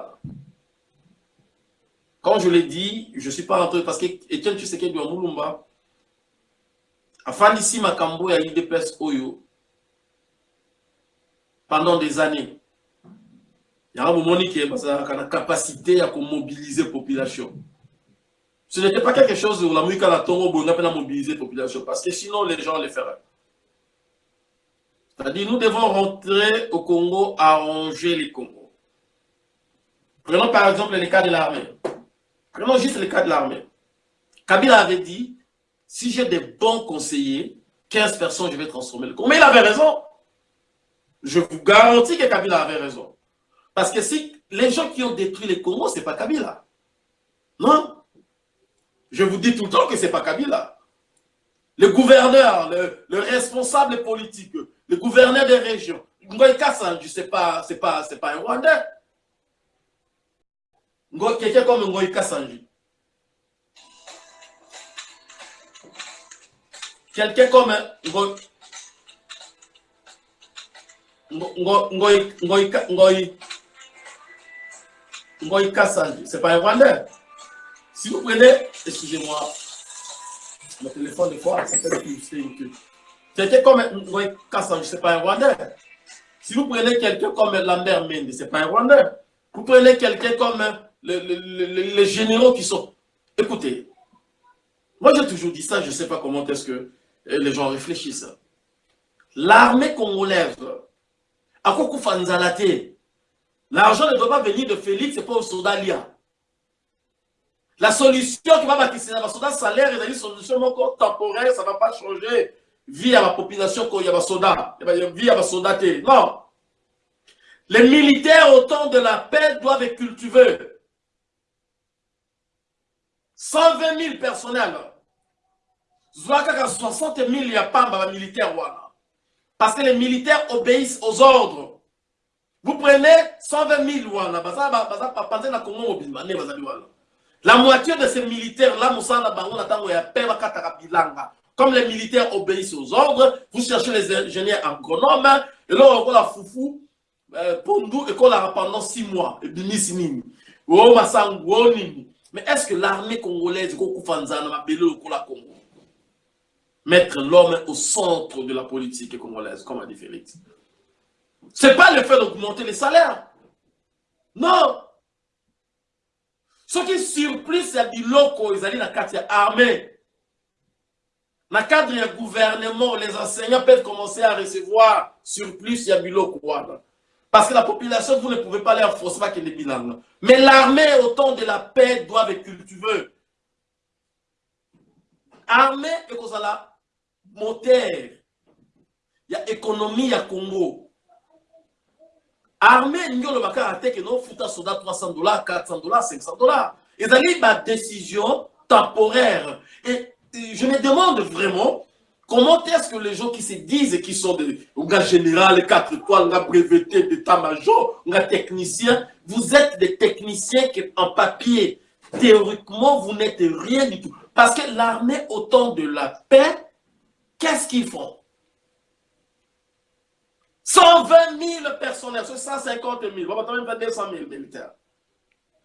Comme je l'ai dit, je ne suis pas rentré parce que Etienne Tshisekedi de Moulumba, afin d'ici Makambo et IDPS Oyo, pendant des années, il y a un moment qui a la capacité à mobiliser la population. Ce n'était pas quelque chose où la on a mobiliser la population, parce que sinon les gens le feraient. C'est-à-dire, nous devons rentrer au Congo, arranger les Congos. Prenons par exemple le cas de l'armée. Prenons juste le cas de l'armée. Kabila avait dit, si j'ai des bons conseillers, 15 personnes, je vais transformer le Congo. Mais il avait raison. Je vous garantis que Kabila avait raison. Parce que si les gens qui ont détruit le Congo, ce n'est pas Kabila. Non? Je vous dis tout le temps que ce n'est pas Kabila. Le gouverneur, le, responsable politique, le gouverneur des régions, Ngoï Kassanji, ce n'est pas, pas, pas un Rwandais. Quelqu'un comme Ngoï Kassanji. Quelqu'un comme Ngoï Kassanji, c'est pas un Rwandais. Si vous prenez, excusez-moi, le téléphone de que Quelqu'un comme Ngoï Kassanji, c'est pas un Rwandais. Si vous prenez quelqu'un comme Lambert Mende, c'est pas un Rwandais. Vous prenez quelqu'un comme les généraux qui sont... Écoutez, moi j'ai toujours dit ça, je ne sais pas comment est-ce que les gens réfléchissent. L'armée congolaise, à quoi L'argent ne doit pas venir de Félix, c'est pas au soldat Lia. La solution qui va le soldat salaire une solution temporaire, ça ne va pas changer vie à la population qu'il y a des soldats, vie à la soldat. Non. Les militaires au temps de la paix doivent cultiver 120 000 personnels. 60 000 il n'y a pas de militaires. Parce que les militaires obéissent aux ordres. Vous prenez 120 000 wana, la moitié de ces militaires-là, comme les militaires obéissent aux ordres, vous cherchez les ingénieurs agronomes, et là, on la foufou, euh, pondu, et qu'on la pendant 6 mois, et Mais est-ce que l'armée congolaise, mettre l'homme au centre de la politique congolaise, comme a dit Félix. Ce n'est pas le fait d'augmenter les salaires. Non. Ce qui surpris, c'est que locaux, ils allaient dans le cadre armée. Dans le cadre du gouvernement, les enseignants peuvent commencer à recevoir surplus, il y a biloko. Parce que la population, vous ne pouvez pas les forcer pas qu'il est bilan. Mais l'armée, au temps de la paix, doit être cultivée. Armée, et qu'on la moteur. Il y a économie, il y a Congo. Armée ndenge olobaka ate ke nofuta soda 300 dollars 400 dollars 500 dollars. Ezali badécision temporaire. Et je me demande vraiment comment est-ce que les gens qui se disent qui sont des gars général 4 étoiles nga breveté d'état-major nga technicien vous êtes des techniciens qui en papier théoriquement vous n'êtes rien du tout. Parce que l'armée au temps de la paix qu'est-ce qu'ils font? 120 000 personnels, sur 150 000, on va même 200 000 militaires.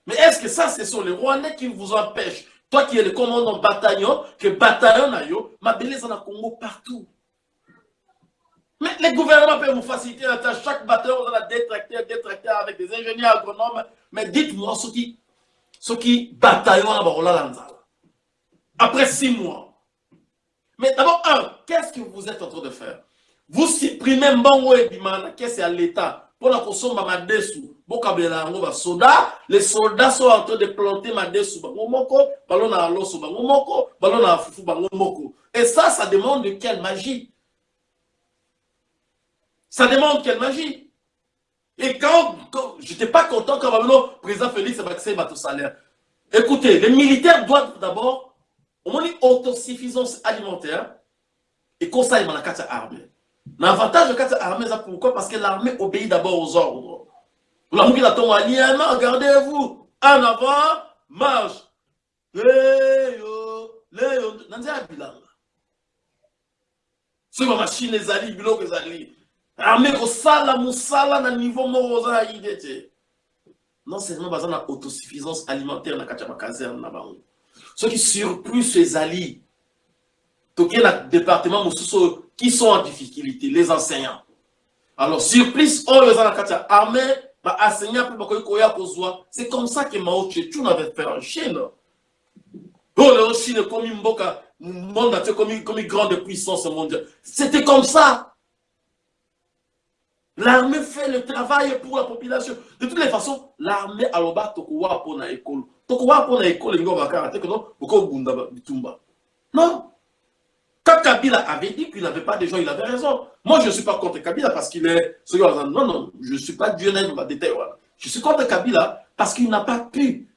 Mais est-ce que ça, ce sont les Rwandais qui vous empêchent? Toi qui es le commandant bataillon, que bataillon na yo, ma belle en a Congo partout. Mais les gouvernements peuvent vous faciliter. Chaque bataillon, on a des tracteurs avec des ingénieurs agronomes. Mais dites-moi ce qui, ce qui bataillon à Après six mois. Mais d'abord, un, qu'est-ce que vous êtes en train de faire? Vous supprimez mbongo ebima na kese ya l'état? Mpona kosomba madesu. Bokabela yango basoda les soldats sont en train de planter madesu. Bango moko moko balona na fufu. Bango moko. Et ça ça demande quelle magie? Ça demande quelle magie? Et quand, quand je n'étais pas content quand le président Félix a vacciné votre salaire écoutez les militaires doivent d'abord au moins une autosuffisance alimentaire et conseil dans la carte armée L'avantage de cette armée, pourquoi? Parce que l'armée obéit d'abord aux ordres. La regardez-vous. En avant, marche. Léo, Léo, Nandia Bilanga. C'est ma machine ezali, biloko ezali. Armée kosala musala na niveau moko oza na idée te. Non seulement baza na autosuffisance alimentaire na kati ya bakazerne na bango. Soki surplus ezali, toke na département mosusu qui sont en difficulté, les enseignants. Alors surplus oyo eza na kati ya armée, ba enseignants mpe bakoki koya kozwa. C'est comme ça que Mao Tse-tung avait fait en Chine. Oh, le Chine comme mboka monde entier comme, comme une grande puissance mondiale. C'était comme ça. L'armée fait le travail pour la population. De toutes les façons, l'armée a le bas tokowa pour la école. Tokowa pour la école, il va faire que non, pourquoi bunda bitumba. Non. Quand Kabila avait dit qu'il n'avait pas de gens, il avait raison. Moi, je ne suis pas contre Kabila parce qu'il est. Non, non, je ne suis pas Dieu détail. Voilà. Je suis contre Kabila parce qu'il n'a pas pu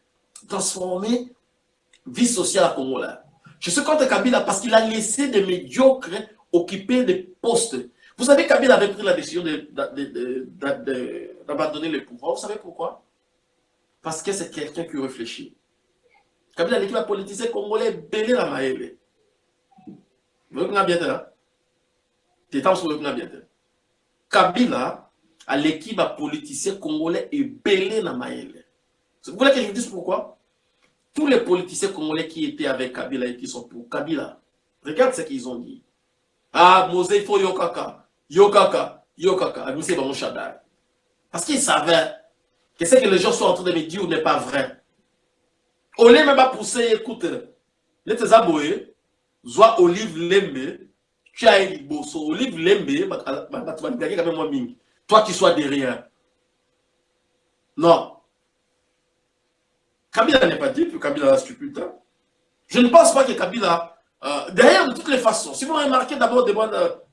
transformer vie sociale à Congo là. Je suis contre Kabila parce qu'il a laissé des médiocres occuper des postes. Vous savez, Kabila avait pris la décision d'abandonner le pouvoir. Vous savez pourquoi? Parce que c'est quelqu'un qui réfléchit. Kabila, l'équipe politisé congolais, belé la maëlle. Vous voyez bien là Kabila, à l'équipe politicien congolais, est belé la maëlle. Vous voulez que je vous dise pourquoi tous les politiciens congolais qui étaient avec Kabila et qui sont pour Kabila, regarde ce qu'ils ont dit. Ah, Mosé, il faut Yokaka, Yokaka, Yokaka, Admissé Bamon Shaddai. Parce qu'ils savaient que ce que les gens sont en train de me dire n'est pas vrai. Au lieu même pas pousser, écoute, les tes aboués, Olive Lembe, tu as un bosso, Olive Lembe, toi qui sois derrière. Non. Kabila n'est pas dit que Kabila est stupide. Hein. Je ne pense pas que Kabila, euh, derrière de toutes les façons, si vous remarquez d'abord des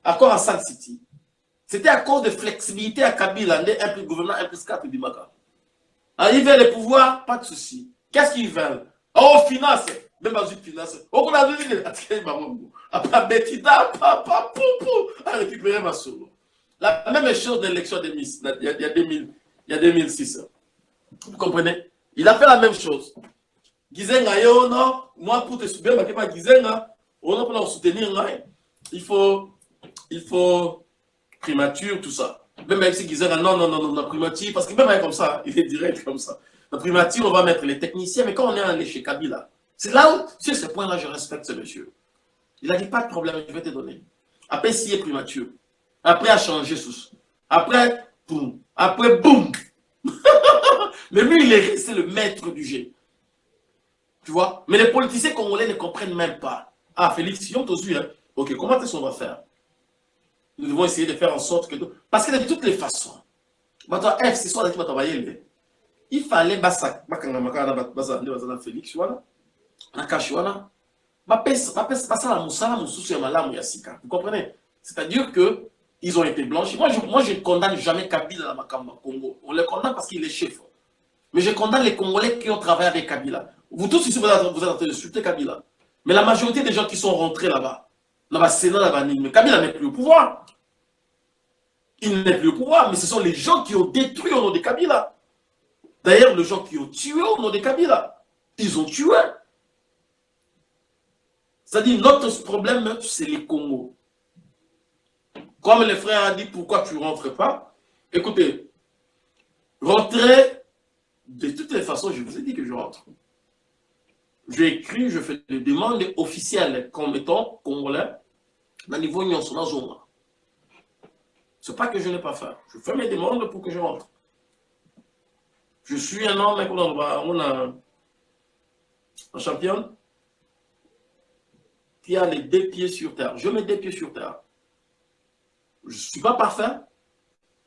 accords à San City, c'était à cause de flexibilité à Kabila, un plus gouvernement, un plus 4 du Maka. Arriver le pouvoir, pas de souci. Qu'est-ce qu'ils veulent? Oh, finance, une finance. Oh, on a vu après Betida, papa, pou, pou, à récupérer ma solo. La même chose de l'élection de Miss, il y a, 2000, il y a 2006. Vous comprenez? Il a fait la même chose. Gizenga yo non, moi pour te soutenir, je pas Gizenga, on pour soutenir il faut il faut primature tout ça. Même avec si Gizenga non non non non la primature parce que même comme ça, il est direct comme ça. La primature, on va mettre les techniciens, mais quand on est allé chez Kabila, c'est là où, sur ce point-là, je respecte ce monsieur. Il a dit pas de problème, je vais te donner. Après, s'il est primature, après, à changer sous. Après, boum. Après, boum. Mais lui, il est resté le maître du jeu. Tu vois? Mais les politiciens congolais ne comprennent même pas. Ah, Félix, si on te hein. Ok, comment est-ce qu'on va faire? Nous devons essayer de faire en sorte que... Parce que de toutes les façons, F, c'est il fallait Félix na vous comprenez? C'est-à-dire que ils ont été blanchis moi je moi je condamne jamais Kabila dans Makamba Congo on les condamne parce qu'il est chef mais je condamne les Congolais qui ont travaillé avec Kabila. Vous tous ici, vous êtes, en train d'insulter Kabila. Mais la majorité des gens qui sont rentrés là-bas, là-bas, Sénat, là-bas, mais Kabila n'est plus au pouvoir. Il n'est plus au pouvoir, mais ce sont les gens qui ont détruit au nom de Kabila. D'ailleurs, les gens qui ont tué au nom de Kabila, ils ont tué. C'est-à-dire, notre problème, c'est les Congos. Comme le frère a dit, pourquoi tu ne rentres pas? Écoutez, rentrer de toutes les façons, je vous ai dit que je rentre. Je écris, je fais des demandes officielles comme étant congolais le niveau zone. Ce n'est pas que je n'ai pas fait. Je fais mes demandes pour que je rentre. Je suis un homme, on a un champion qui a les deux pieds sur terre. Je mets deux pieds sur terre. Je ne suis pas parfait,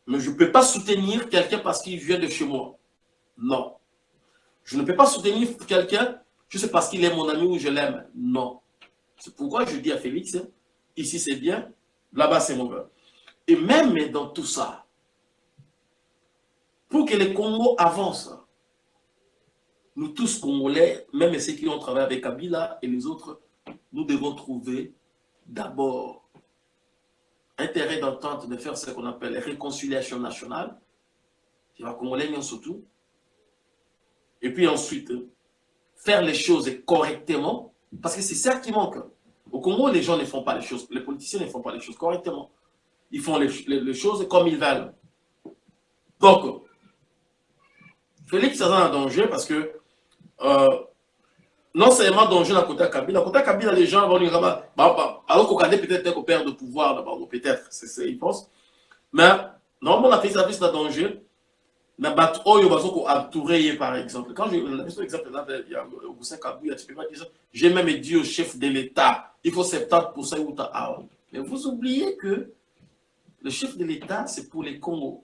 mais je ne peux pas soutenir quelqu'un parce qu'il vient de chez moi. Non. Je ne peux pas soutenir quelqu'un juste parce qu'il est mon ami ou je l'aime. Non. C'est pourquoi je dis à Félix, ici c'est bien, là-bas c'est mauvais. Et même dans tout ça, pour que le Congo avance, nous tous Congolais, même ceux qui ont travaillé avec Kabila et les autres, nous devons trouver d'abord intérêt d'entente de faire ce qu'on appelle réconciliation nationale. C'est la Congolais surtout, et puis ensuite faire les choses correctement, parce que c'est ça qui manque. Au Congo, les gens ne font pas les choses, les politiciens ne font pas les choses correctement. Ils font les, choses comme ils veulent. Donc, Félix est en danger parce que euh, non seulement danger dans côté Kabila, côté Kabila, les gens vont dire, bah, bah, alors qu'on connaît peut-être un père de pouvoir, peut-être, c'est ce qu'ils pensent. Mais normalement, la fait un danger. Na bat oyo bazoko entouré par exemple. Quand je la question exemple là il y a Augustin Kabila, tu peux pas dire j'ai même dit au chef de l'État, il faut 70% ou ta Mais vous oubliez que le chef de l'État, c'est pour les Congos.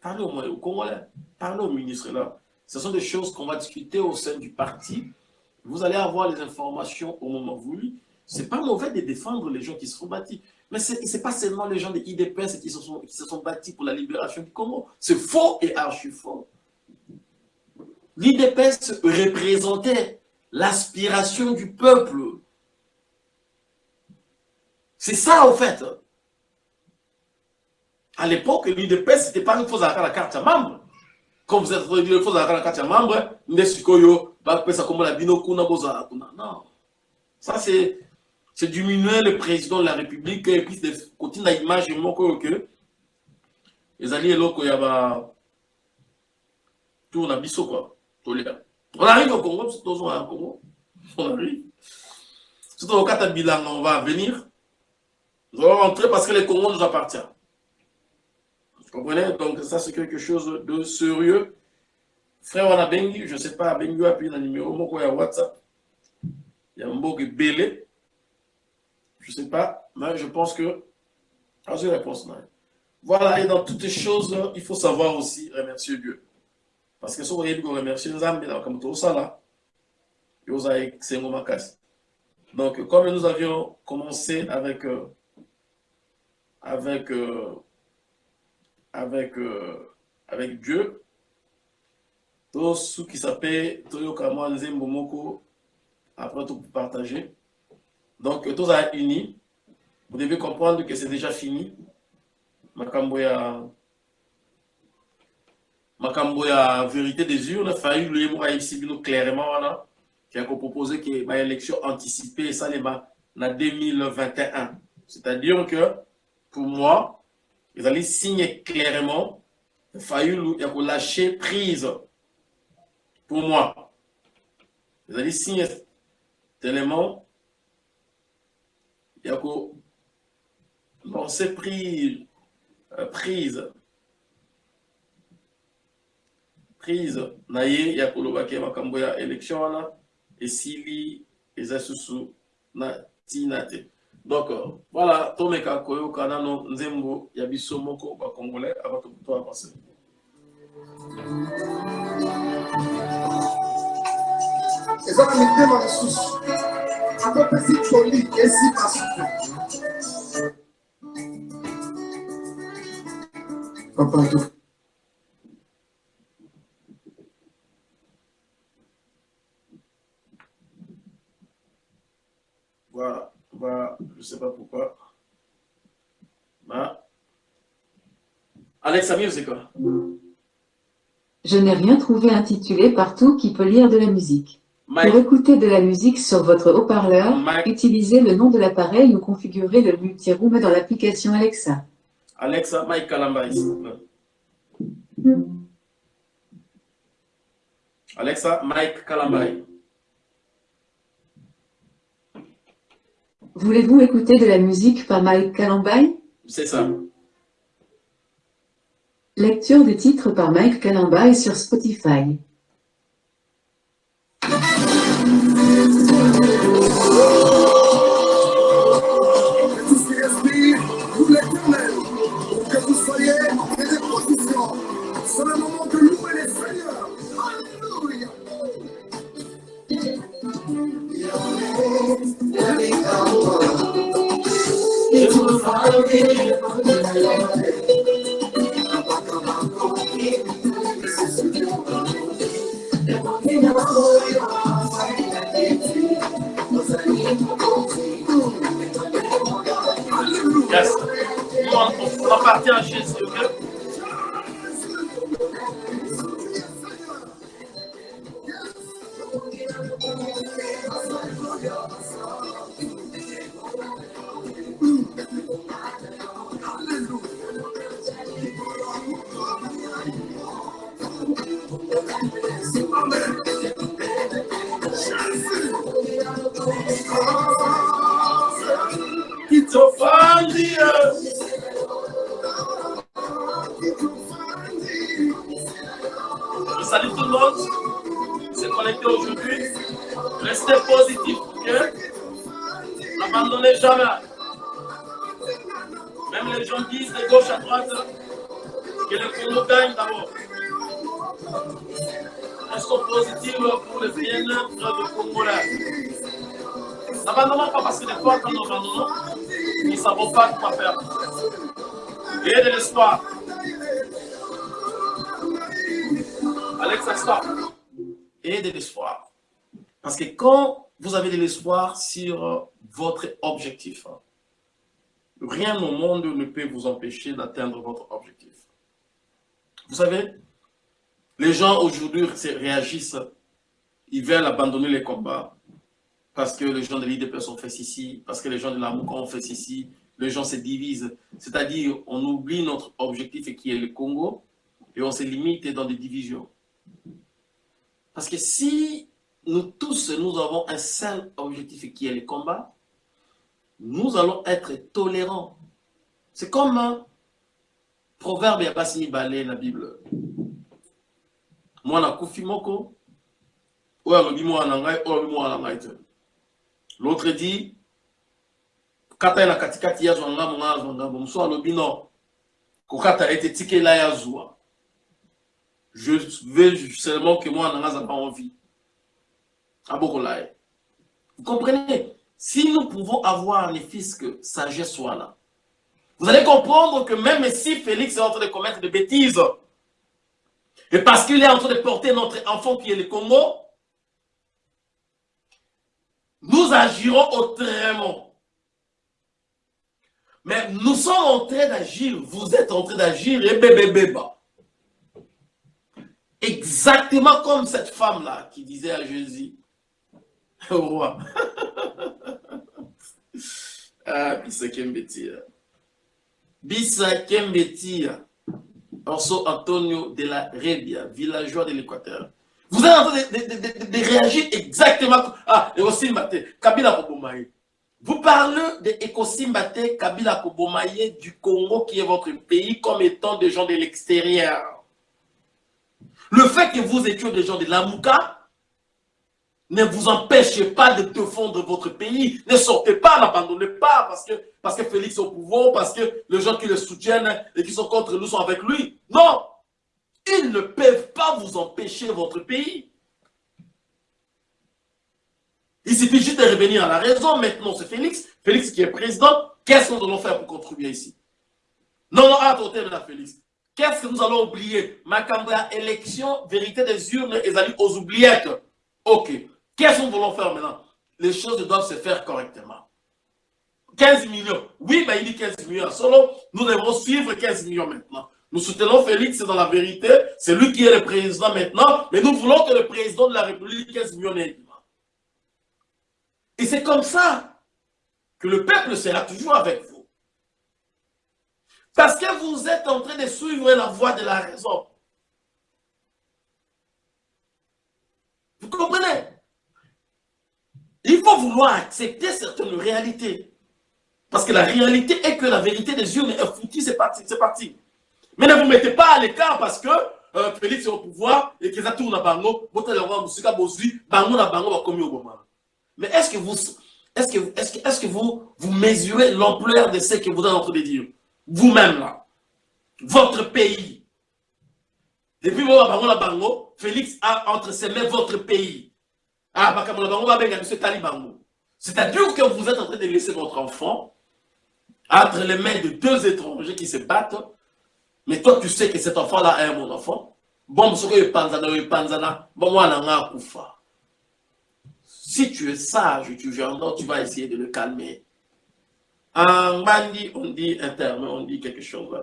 Parlez au, au Congolais, parlez au ministre là. Ce sont des choses qu'on va discuter au sein du parti. Vous allez avoir les informations au moment voulu. Ce n'est pas mauvais de défendre les gens qui se sont bâtis. Mais ce n'est pas seulement les gens de IDPS qui se, sont, qui pour la libération du Congo. C'est faux et archi faux. L'IDPS représentait l'aspiration du peuple. C'est ça, en fait. À l'époque, l'IDPS, ce n'était pas une fausse à la carte à membre. Comme vous êtes fausse à la membre, non. Ça, c'est c'est diminuer le président de la République et puis de l'image que les alliés locaux, il y a tout on quoi. On arrive au Congo, c'est toujours au Congo. On arrive. Surtout au bilan, on va venir. Nous allons rentrer parce que le Congo nous appartient. Vous comprenez? Donc ça c'est quelque chose de sérieux. Frère, on a Bengi, je ne sais pas, Bengi a pris un numéro, y a WhatsApp. Il y a un beau belé. Je ne sais pas, mais je pense que... Ah, j'ai réponse, non. Voilà, et dans toutes les choses, il faut savoir aussi remercier Dieu. Parce que si vous que remercier Nzambe, comme tout ça là, donc, comme nous avions commencé avec, euh, avec, euh, avec, euh, avec Dieu, tout ce qui s'appelle Toyo Kama Nzembo après tout partager. Donc, tous à unis. Vous devez comprendre que c'est déjà fini. Makambo ya makambo ya vérité des urnes failli le mot ici clairement là qui a proposé que ma élection anticipée ça les en 2021 c'est-à-dire que pour moi allaient signer clairement failli il a lâcher prise pour moi. Ils allaient signer tellement il y a lancer prise, euh, prise, prise, naye ya kolobaki makambo ya élection wana esili eza susu na tina te donc voilà tomeka koyoka nano nzembo ya biso moko bacongolais avant to avancer eza na mitema lisusu akopesi toli esika suku papa Je ne sais pas pourquoi. Bah. Alex Amir, c'est quoi? Je n'ai rien trouvé intitulé partout qui peut lire de la musique. Pour écouter de la musique sur votre haut-parleur, utilisez le nom de l'appareil ou configurez le multi-room dans l'application Alexa. Alexa, Mike Kalamba, Alexa, Mike Kalambai. Voulez-vous écouter de la musique par Mike Kalambai C'est ça. Lecture des titres par Mike Kalambai sur Spotify. Yes. On va partir à Jésus, pas ne savons pas quoi faire. Et de l'espoir. Alex, assois. Et de l'espoir. Parce que quand vous avez de l'espoir sur votre objectif, rien au monde ne peut vous empêcher d'atteindre votre objectif. Vous savez, les gens aujourd'hui réagissent, ils veulent abandonner les combats parce que les gens de l'IDPS ont fait ceci, parce que les gens de la MOUKA ont fait ceci, les gens se divisent. C'est-à-dire, on oublie notre objectif qui est le Congo et on se limite dans des divisions. Parce que si nous tous, nous avons un seul objectif qui est le combat, nous allons être tolérants. C'est comme un proverbe ya basi mibale la Bible. Mwana kufi moko, oyo alobi mwana ngai, oyo alobi mwana ngai te. L'autre dit, kata na katikati ya kokata ete tikela ya zwa. Je veux seulement que moi za pas envie. Abokolaye. Vous comprenez? Si nous pouvons avoir les fils que sagesse soit là, vous allez comprendre que même si Félix est en train de commettre des bêtises, et parce qu'il est en train de porter notre enfant qui est le Congo, nous agirons autrement. Mais nous sommes en train d'agir, vous êtes en train d'agir, et bébé bébé. Exactement comme cette femme-là qui disait à Jésus, au roi, ah, Bisa Kembetia. Bisa Kembetia. Orso Antonio de la Rebia, villageois de l'Équateur. Vous êtes en train de, de, de, de, réagir exactement. Ah, Ekosimbate, Kabila Kobomaye. Vous parlez de Ekosimbate, Kabila Kobomaye du Congo, qui est votre pays, comme étant des gens de l'extérieur. Le fait que vous étiez des gens de l'Amouka, ne vous empêchez pas de défendre votre pays. Ne sortez pas, n'abandonnez pas parce que, parce que Félix est au pouvoir, parce que les gens qui le soutiennent et qui sont contre nous sont avec lui. Non Ils ne peuvent pas vous empêcher votre pays. Il suffit juste de revenir à la raison. Maintenant, c'est Félix. Félix qui est président. Qu'est-ce que nous allons faire pour contribuer ici? Non, non, attendez, là, Félix. Qu'est-ce que nous allons oublier? Macambra, élection, vérité des urnes, et allés aux oubliettes. Ok. Qu'est-ce que nous voulons faire maintenant? Les choses doivent se faire correctement. 15 millions. Oui, mais il dit 15 millions solo. Nous devons suivre 15 millions maintenant. Nous soutenons Félix dans la vérité. C'est lui qui est le président maintenant. Mais nous voulons que le président de la République 15 millions Et c'est comme ça que le peuple sera toujours avec vous. Parce que vous êtes en train de suivre la voie de la raison. Vous comprenez? Il faut vouloir accepter certaines réalités. Parce que la réalité est que la vérité des yeux est foutue, c'est parti, c'est parti. Mais ne vous mettez pas à l'écart parce que euh, Félix est au pouvoir et ça tourne à Bango, Mais est-ce que vous est-ce que, est que, est que vous, vous mesurez l'ampleur de ce que vous êtes en train de dire? Vous-même là, votre pays. Depuis Bango, Félix a entre ses mains votre pays. Ah, C'est-à-dire que vous êtes en train de laisser votre enfant entre les mains de deux étrangers qui se battent. Mais toi, tu sais que cet enfant-là est mon enfant. Bon, si tu es sage, tu tu vas essayer de le calmer. En Mandi, on dit interne, on dit quelque chose.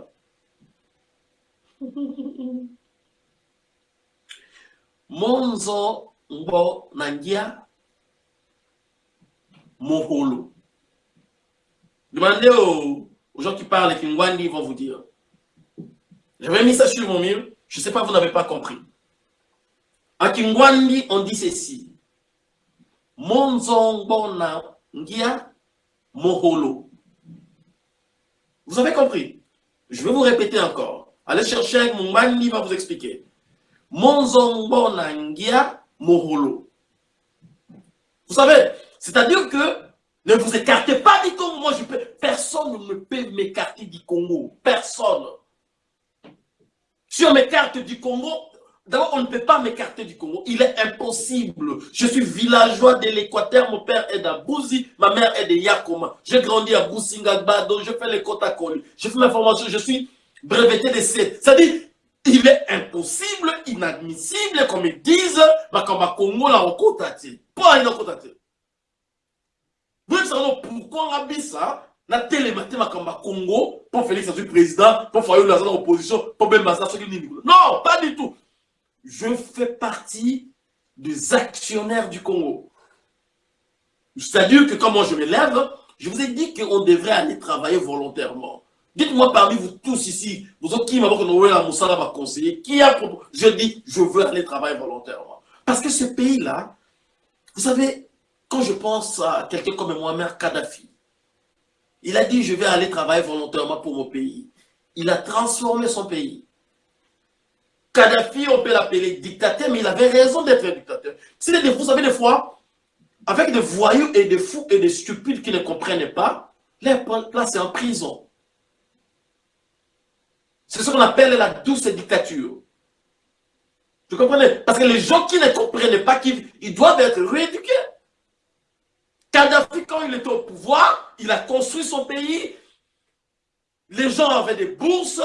Monzo Mbo Nangia Moholo. Demandez aux, gens qui parlent et qui ils vont vous dire. J'avais mis ça sur mon mur, je ne sais pas, vous n'avez pas compris. À Kingwandi, on dit ceci. Monzongbona Ngia Moholo. Vous avez compris? Je vais vous répéter encore. Allez chercher avec mani, va vous expliquer. Monzongbona Ngia Moholo. Vous savez, c'est-à-dire que ne vous écartez pas du Congo. Moi, je peux, personne ne peut m'écarter du Congo. Personne. Si on m'écarte du Congo, d'abord, on ne peut pas m'écarter du Congo. Il est impossible. Je suis villageois de l'Équateur. Mon père est d'Abouzi. Ma mère est de Yakoma. J'ai grandi à Boussingabado. Je fais les Kotakoli. Je fais ma formation. Je suis breveté de C. C'est-à-dire, il est impossible, inadmissible, comme ils disent, Makamba Congo, la Okotati. Pas une Okotati. Vous savez pourquoi on a mis ça na télématé makamba Congo pour Félix Azui président, pour Fayoul Lazare opposition, pour Ben Mazda, ce qui Non, pas du tout. Je fais partie des actionnaires du Congo. C'est-à-dire que quand moi je me lève, je vous ai dit qu'on devrait aller travailler volontairement. Dites-moi parmi vous tous ici, vous autres qui m'avez la Moussala va conseiller, qui a je dis je veux aller travailler volontairement. Parce que ce pays-là, vous savez, quand je pense à quelqu'un comme Mohamed Kadhafi, il a dit, je vais aller travailler volontairement pour mon pays. Il a transformé son pays. Kadhafi, on peut l'appeler dictateur, mais il avait raison d'être dictateur. Vous savez, des fois, avec des voyous et des fous et des stupides qui ne comprennent pas, les placent en prison. C'est ce qu'on appelle la douce dictature. Vous comprenez? Parce que les gens qui ne comprennent pas, ils doivent être rééduqués. Kadhafi, quand il était au pouvoir, il a construit son pays. Les gens avaient des bourses,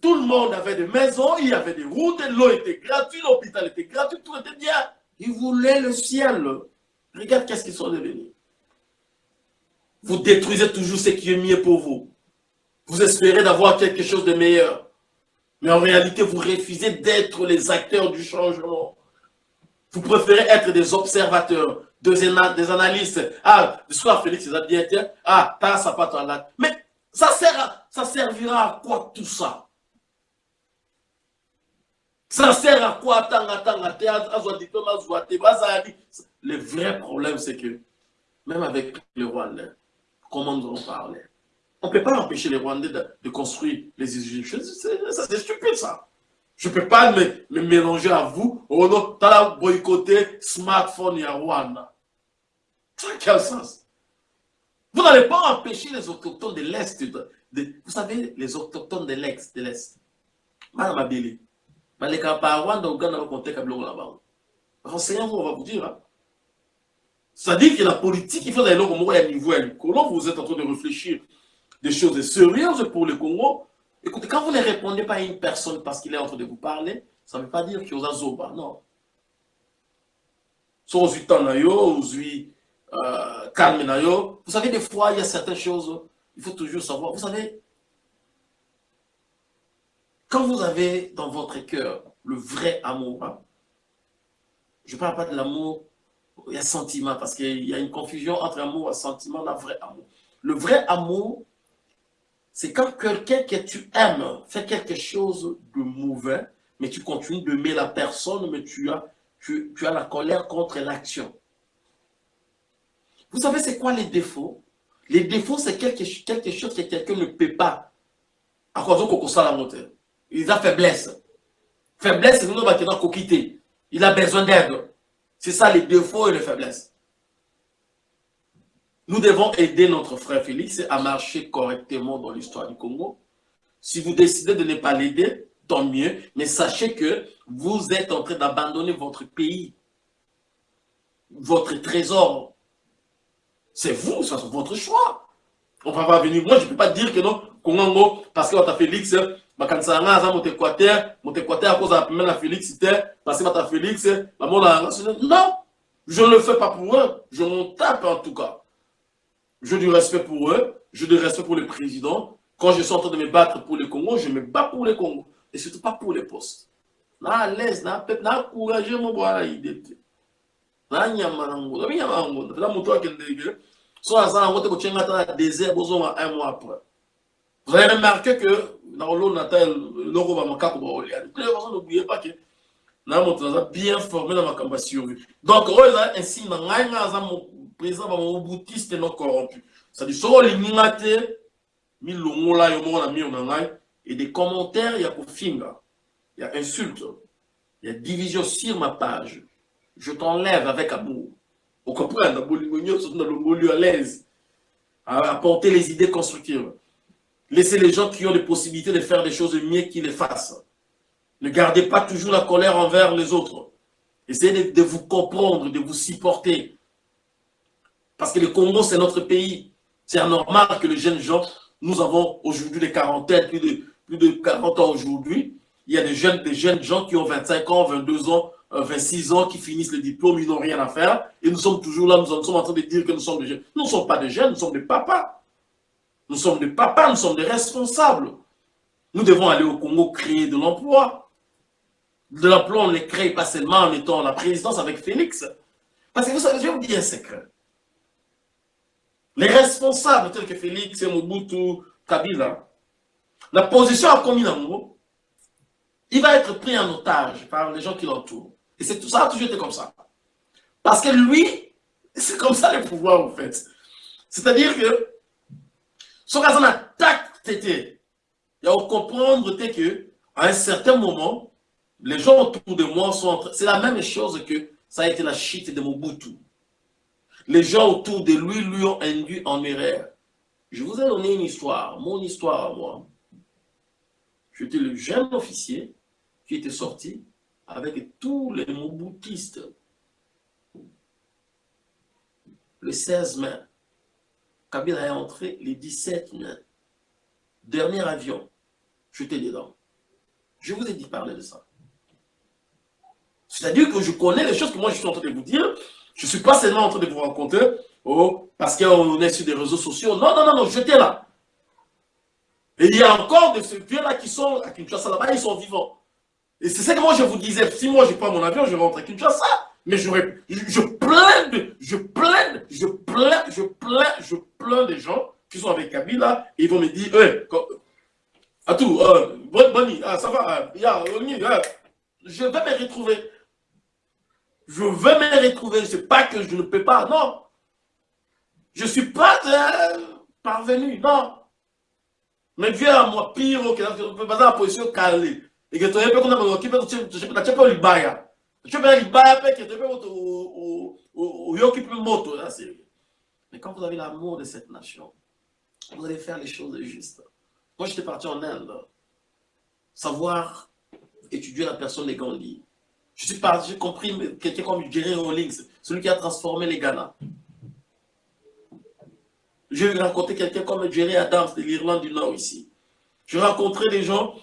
tout le monde avait des maisons, il y avait des routes, l'eau était gratuite, l'hôpital était gratuit, tout était bien. Ils voulaient le ciel. Regarde qu'est-ce qu'ils sont devenus. Vous détruisez toujours ce qui est mieux pour vous. Vous espérez d'avoir quelque chose de meilleur. Mais en réalité, vous refusez d'être les acteurs du changement. Vous préférez être des observateurs des, analystes. Ah, le soir, Félix, dit, ah, t'as ça pas là. Mais ça, sert ça servira à quoi tout ça? Ça sert à quoi? Le vrai problème, c'est que, même avec les Rwandais, comment nous allons parler? On ne peut pas empêcher les Rwandais de, construire les usines. C'est stupide, ça. Je ne peux pas me, mélanger à vous. Oh non, tu as boycotté smartphone et Rwanda. Ça a quel sens? Vous n'allez pas empêcher les autochtones de l'Est. vous savez, les autochtones de l'Est. De l'Est. Madame Abeli. Mais les Rwanda, Ouganda, on va compter là-bas. Renseignez-vous, on va vous dire. Hein. Que la politique, il faut d'aller au à niveau l'école. Vous êtes en train de réfléchir des choses sérieuses pour le Congo. Écoutez, quand vous ne répondez pas à une personne parce qu'il est en train de vous parler, ça ne veut pas dire qu'il y a zoba, non. So, calme Vous savez, des fois, il y a certaines choses, il faut toujours savoir. Vous savez, quand vous avez dans votre cœur le vrai amour, hein, je ne parle pas de l'amour, il y a sentiment, parce qu'il y a une confusion entre amour et sentiment, le vrai amour. Le vrai amour, c'est quand quelqu'un que tu aimes fait quelque chose de mauvais, mais tu continues de la personne, mais tu as, tu, as la colère contre l'action. Vous savez, c'est quoi les défauts? Les défauts, c'est quelque, quelque chose que quelqu'un ne peut pas. À cause de la montagne. Il a faiblesse. Faiblesse, c'est nous qui quitter. Il a besoin d'aide. C'est ça les défauts et les faiblesses. Nous devons aider notre frère Félix à marcher correctement dans l'histoire du Congo. Si vous décidez de ne pas l'aider, tant mieux. Mais sachez que vous êtes en train d'abandonner votre pays, votre trésor. C'est vous, c'est votre choix. On va pas venir. Moi, je ne peux pas dire que non, Congo, parce que Félix, bakanisanga aza moto équateur équateur félix te félix non je ne le fais pas pour eux je m'en tape en tout cas je du respect pour eux, je du respect pour le président. Quand je suis en train de me battre pour le Congo, je me bats pour le Congo. Et surtout pas pour les postes. Na à l'aise, na peut na courageux mon boire idée. Na nyama nango, na nyama nango, na moto akende so asa ngote ko chenga ta désert bozo un mois après. Vous avez remarqué que dans l'eau natal logo va makako ba olia. De toute façon n'oubliez pas que na moto naza bien formé na makambo ya survie donc oyo eza insigne na ngai ngai aza président bamobutiste non corrompu. Cestadi soki olingi nga te milongola yo moko na mire na ngai et des commentaires ya kofinga ya insulte ya division sur ma page. Je t'enlève avec amour okomprendre bolingo nyonso na longoli à l'aise apporter les idées constructives laissez les gens qui ont des possibilités de faire des choses mieux qu'ils les fassent ne gardez pas toujours la colère envers les autres. Essayez de, de vous comprendre, de vous supporter. Parce que le Congo, c'est notre pays. C'est normal que les jeunes gens, nous avons aujourd'hui des quarantaines, plus de, plus de 40 ans aujourd'hui. Il y a des jeunes, des jeunes gens qui ont 25 ans, 22 ans, 26 ans, qui finissent le diplôme, ils n'ont rien à faire. Et nous sommes toujours là, nous sommes en train de dire que nous sommes des jeunes. Nous ne sommes pas des jeunes, nous sommes des papas. Nous sommes des papas, nous sommes des responsables. Nous devons aller au Congo créer de l'emploi de l'emploi, on ne les crée pas seulement en étant la présidence avec Félix. Parce que vous savez, je vais vous dire un secret. Les responsables tels que Félix, Mobutu, Kabila, la position à Kominamo, il va être pris en otage par les gens qui l'entourent. Et c'est tout ça a toujours été comme ça. Parce que lui, c'est comme ça le pouvoir en fait. C'est-à-dire que, son raison attaque, il y a à comprendre que, à un certain moment, les gens autour de moi sont... C'est la même chose que ça a été la chute de Mobutu. Les gens autour de lui lui ont induit en erreur. Je vous ai donné une histoire, mon histoire à moi. J'étais le jeune officier qui était sorti avec tous les Mobutistes. Le 16 mai, Kabila est entré le 17 mai. Dernier avion, j'étais dedans. Je vous ai dit parler de ça. C'est-à-dire que je connais les choses que moi je suis en train de vous dire. Je ne suis pas seulement en train de vous raconter, oh, parce qu'on est sur des réseaux sociaux. Non, non, non, non, j'étais là. Et il y a encore de ces vieux-là qui sont à Kinshasa là-bas, ils sont vivants. Et c'est ça que moi je vous disais, si moi je prends mon avion, je rentre à Kinshasa. Mais je, je je plains, je plains, je plains, je plains des gens qui sont avec Kabila et ils vont me dire, à tout, euh, bonne, ah, ça va, y a, je vais me retrouver je veux me retrouver. Ce n'est pas que je ne peux pas, non. Je ne suis pas parvenu, non. Mais viens à moi, pire, que tu peux pas dans la position calée. Un tu peux pas libaya. Pas libaya, peux pas au yoki peut moto, c'est Mais quand vous avez l'amour de cette nation, vous allez faire les choses justes. Moi, j'étais parti en Inde. Savoir étudier la personne de Gandhi je suis pas, j'ai compris quelqu'un comme Jerry Rawlings, celui qui a transformé les Ghana. J'ai rencontré quelqu'un comme Jerry Adams de l'Irlande du Nord ici. J'ai rencontré des gens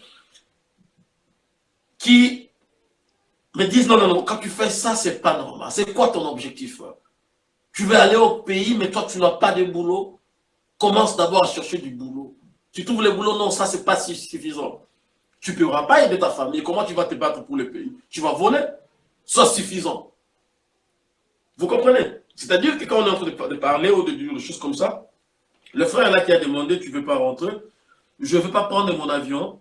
me disent non, non, non, quand tu fais ça, c'est pas normal. C'est quoi ton objectif? Tu veux aller au pays, mais toi, tu n'as pas de boulot. Commence d'abord à chercher du boulot. Tu trouves le boulot, non, ça, c'est pas suffisant. Tu ne pourras pas aider ta famille. Comment tu vas te battre pour le pays? Tu vas voler. Ça suffisant. Vous comprenez? C'est-à-dire que quand on est en train de parler ou de dire des choses comme ça, le frère là qui a demandé, tu ne veux pas rentrer, je ne veux pas prendre mon avion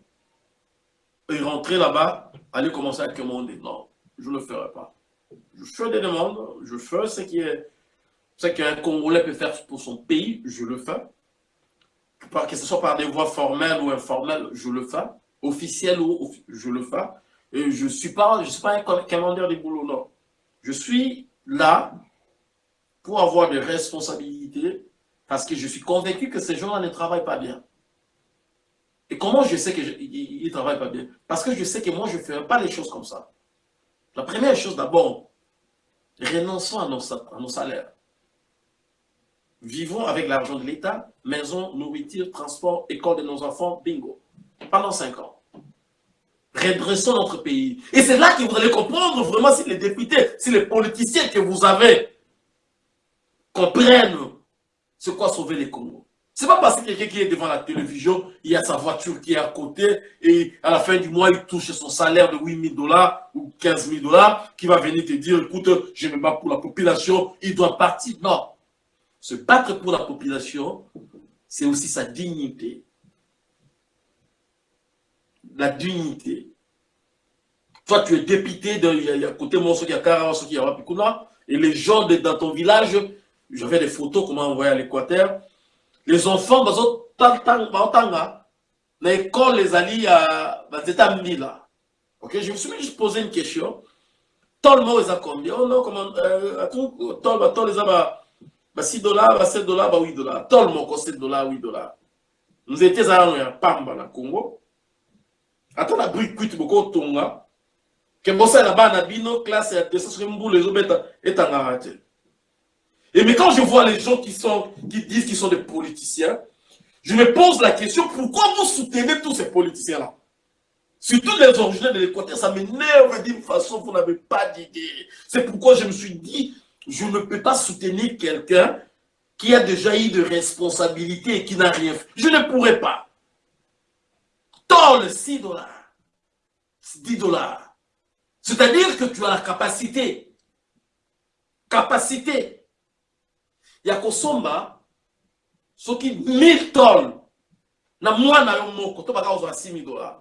et rentrer là-bas, aller commencer à commander. Non, je ne le ferai pas. Je fais des demandes, je fais ce qui est ce qu'un Congolais peut faire pour son pays, je le fais. Que ce soit par des voies formelles ou informelles, je le fais officiel ou je le fais. Et je ne suis pas, je suis pas un commandeur des boulots, non. Je suis là pour avoir des responsabilités parce que je suis convaincu que ces gens-là ne travaillent pas bien. Et comment je sais qu'ils ne travaillent pas bien? Parce que je sais que moi, je ne ferai pas les choses comme ça. La première chose d'abord, renonçons à nos, salaires. Vivons avec l'argent de l'État, maison, nourriture, transport, école de nos enfants, bingo pendant cinq ans. Redressons notre pays. Et c'est là que vous allez comprendre vraiment si les députés, si les politiciens que vous avez comprennent c'est quoi sauver les Congo. C'est pas parce que quelqu'un qui est devant la télévision, il y a sa voiture qui est à côté et à la fin du mois, il touche son salaire de 8 000 dollars ou 15 000 dollars qui va venir te dire, écoute, je me bats pour la population, il doit partir. Non. Se battre pour la population, c'est aussi sa dignité la dignité. Toi, tu es député, de, côté mon qui a Kara, qui y a Wapikuna, et les gens de, dans ton village, j'avais des photos qu'on m'a envoyées à l'Équateur. Les enfants, dans l'école, les alliés à États là. Ok, je me suis juste posé une question. Le monde est combien? Oh non, comment euh, tout, tout, bah, tout les bah, bah 6 dollars, bah 7 dollars, bah 8 dollars. Tout le monde coûte 7 dollars, 8 dollars. Nous étions à Pamba, na Congo. Attends, la brique cuite beaucoup tonga. Que bossa la bas na bino classe ya 200 en arrêté. Et mais quand je vois les gens qui, sont, qui disent qu'ils sont des politiciens, je me pose la question, pourquoi vous soutenez tous ces politiciens-là? Surtout les originaires de l'Équateur, ça m'énerve d'une façon, vous n'avez pas d'idée. C'est pourquoi je me suis dit, je ne peux pas soutenir quelqu'un qui a déjà eu de responsabilité et qui n'a rien fait. Je ne pourrais pas. Tolle 6 dollars. 10 dollars. C'est-à-dire que tu as la capacité. Capacité ya kosomba soki 1000 tonnes na mwana yo moko to baka kozwa 6000 dollars.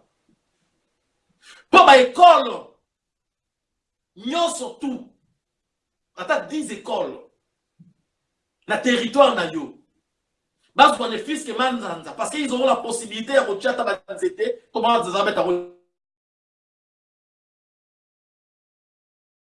Mpo baekole nyonso tu ata 10 ekole na territoire na yo bazwa ne fiske manzanza parce qu'ils auront la possibilité ya kotia ata banzete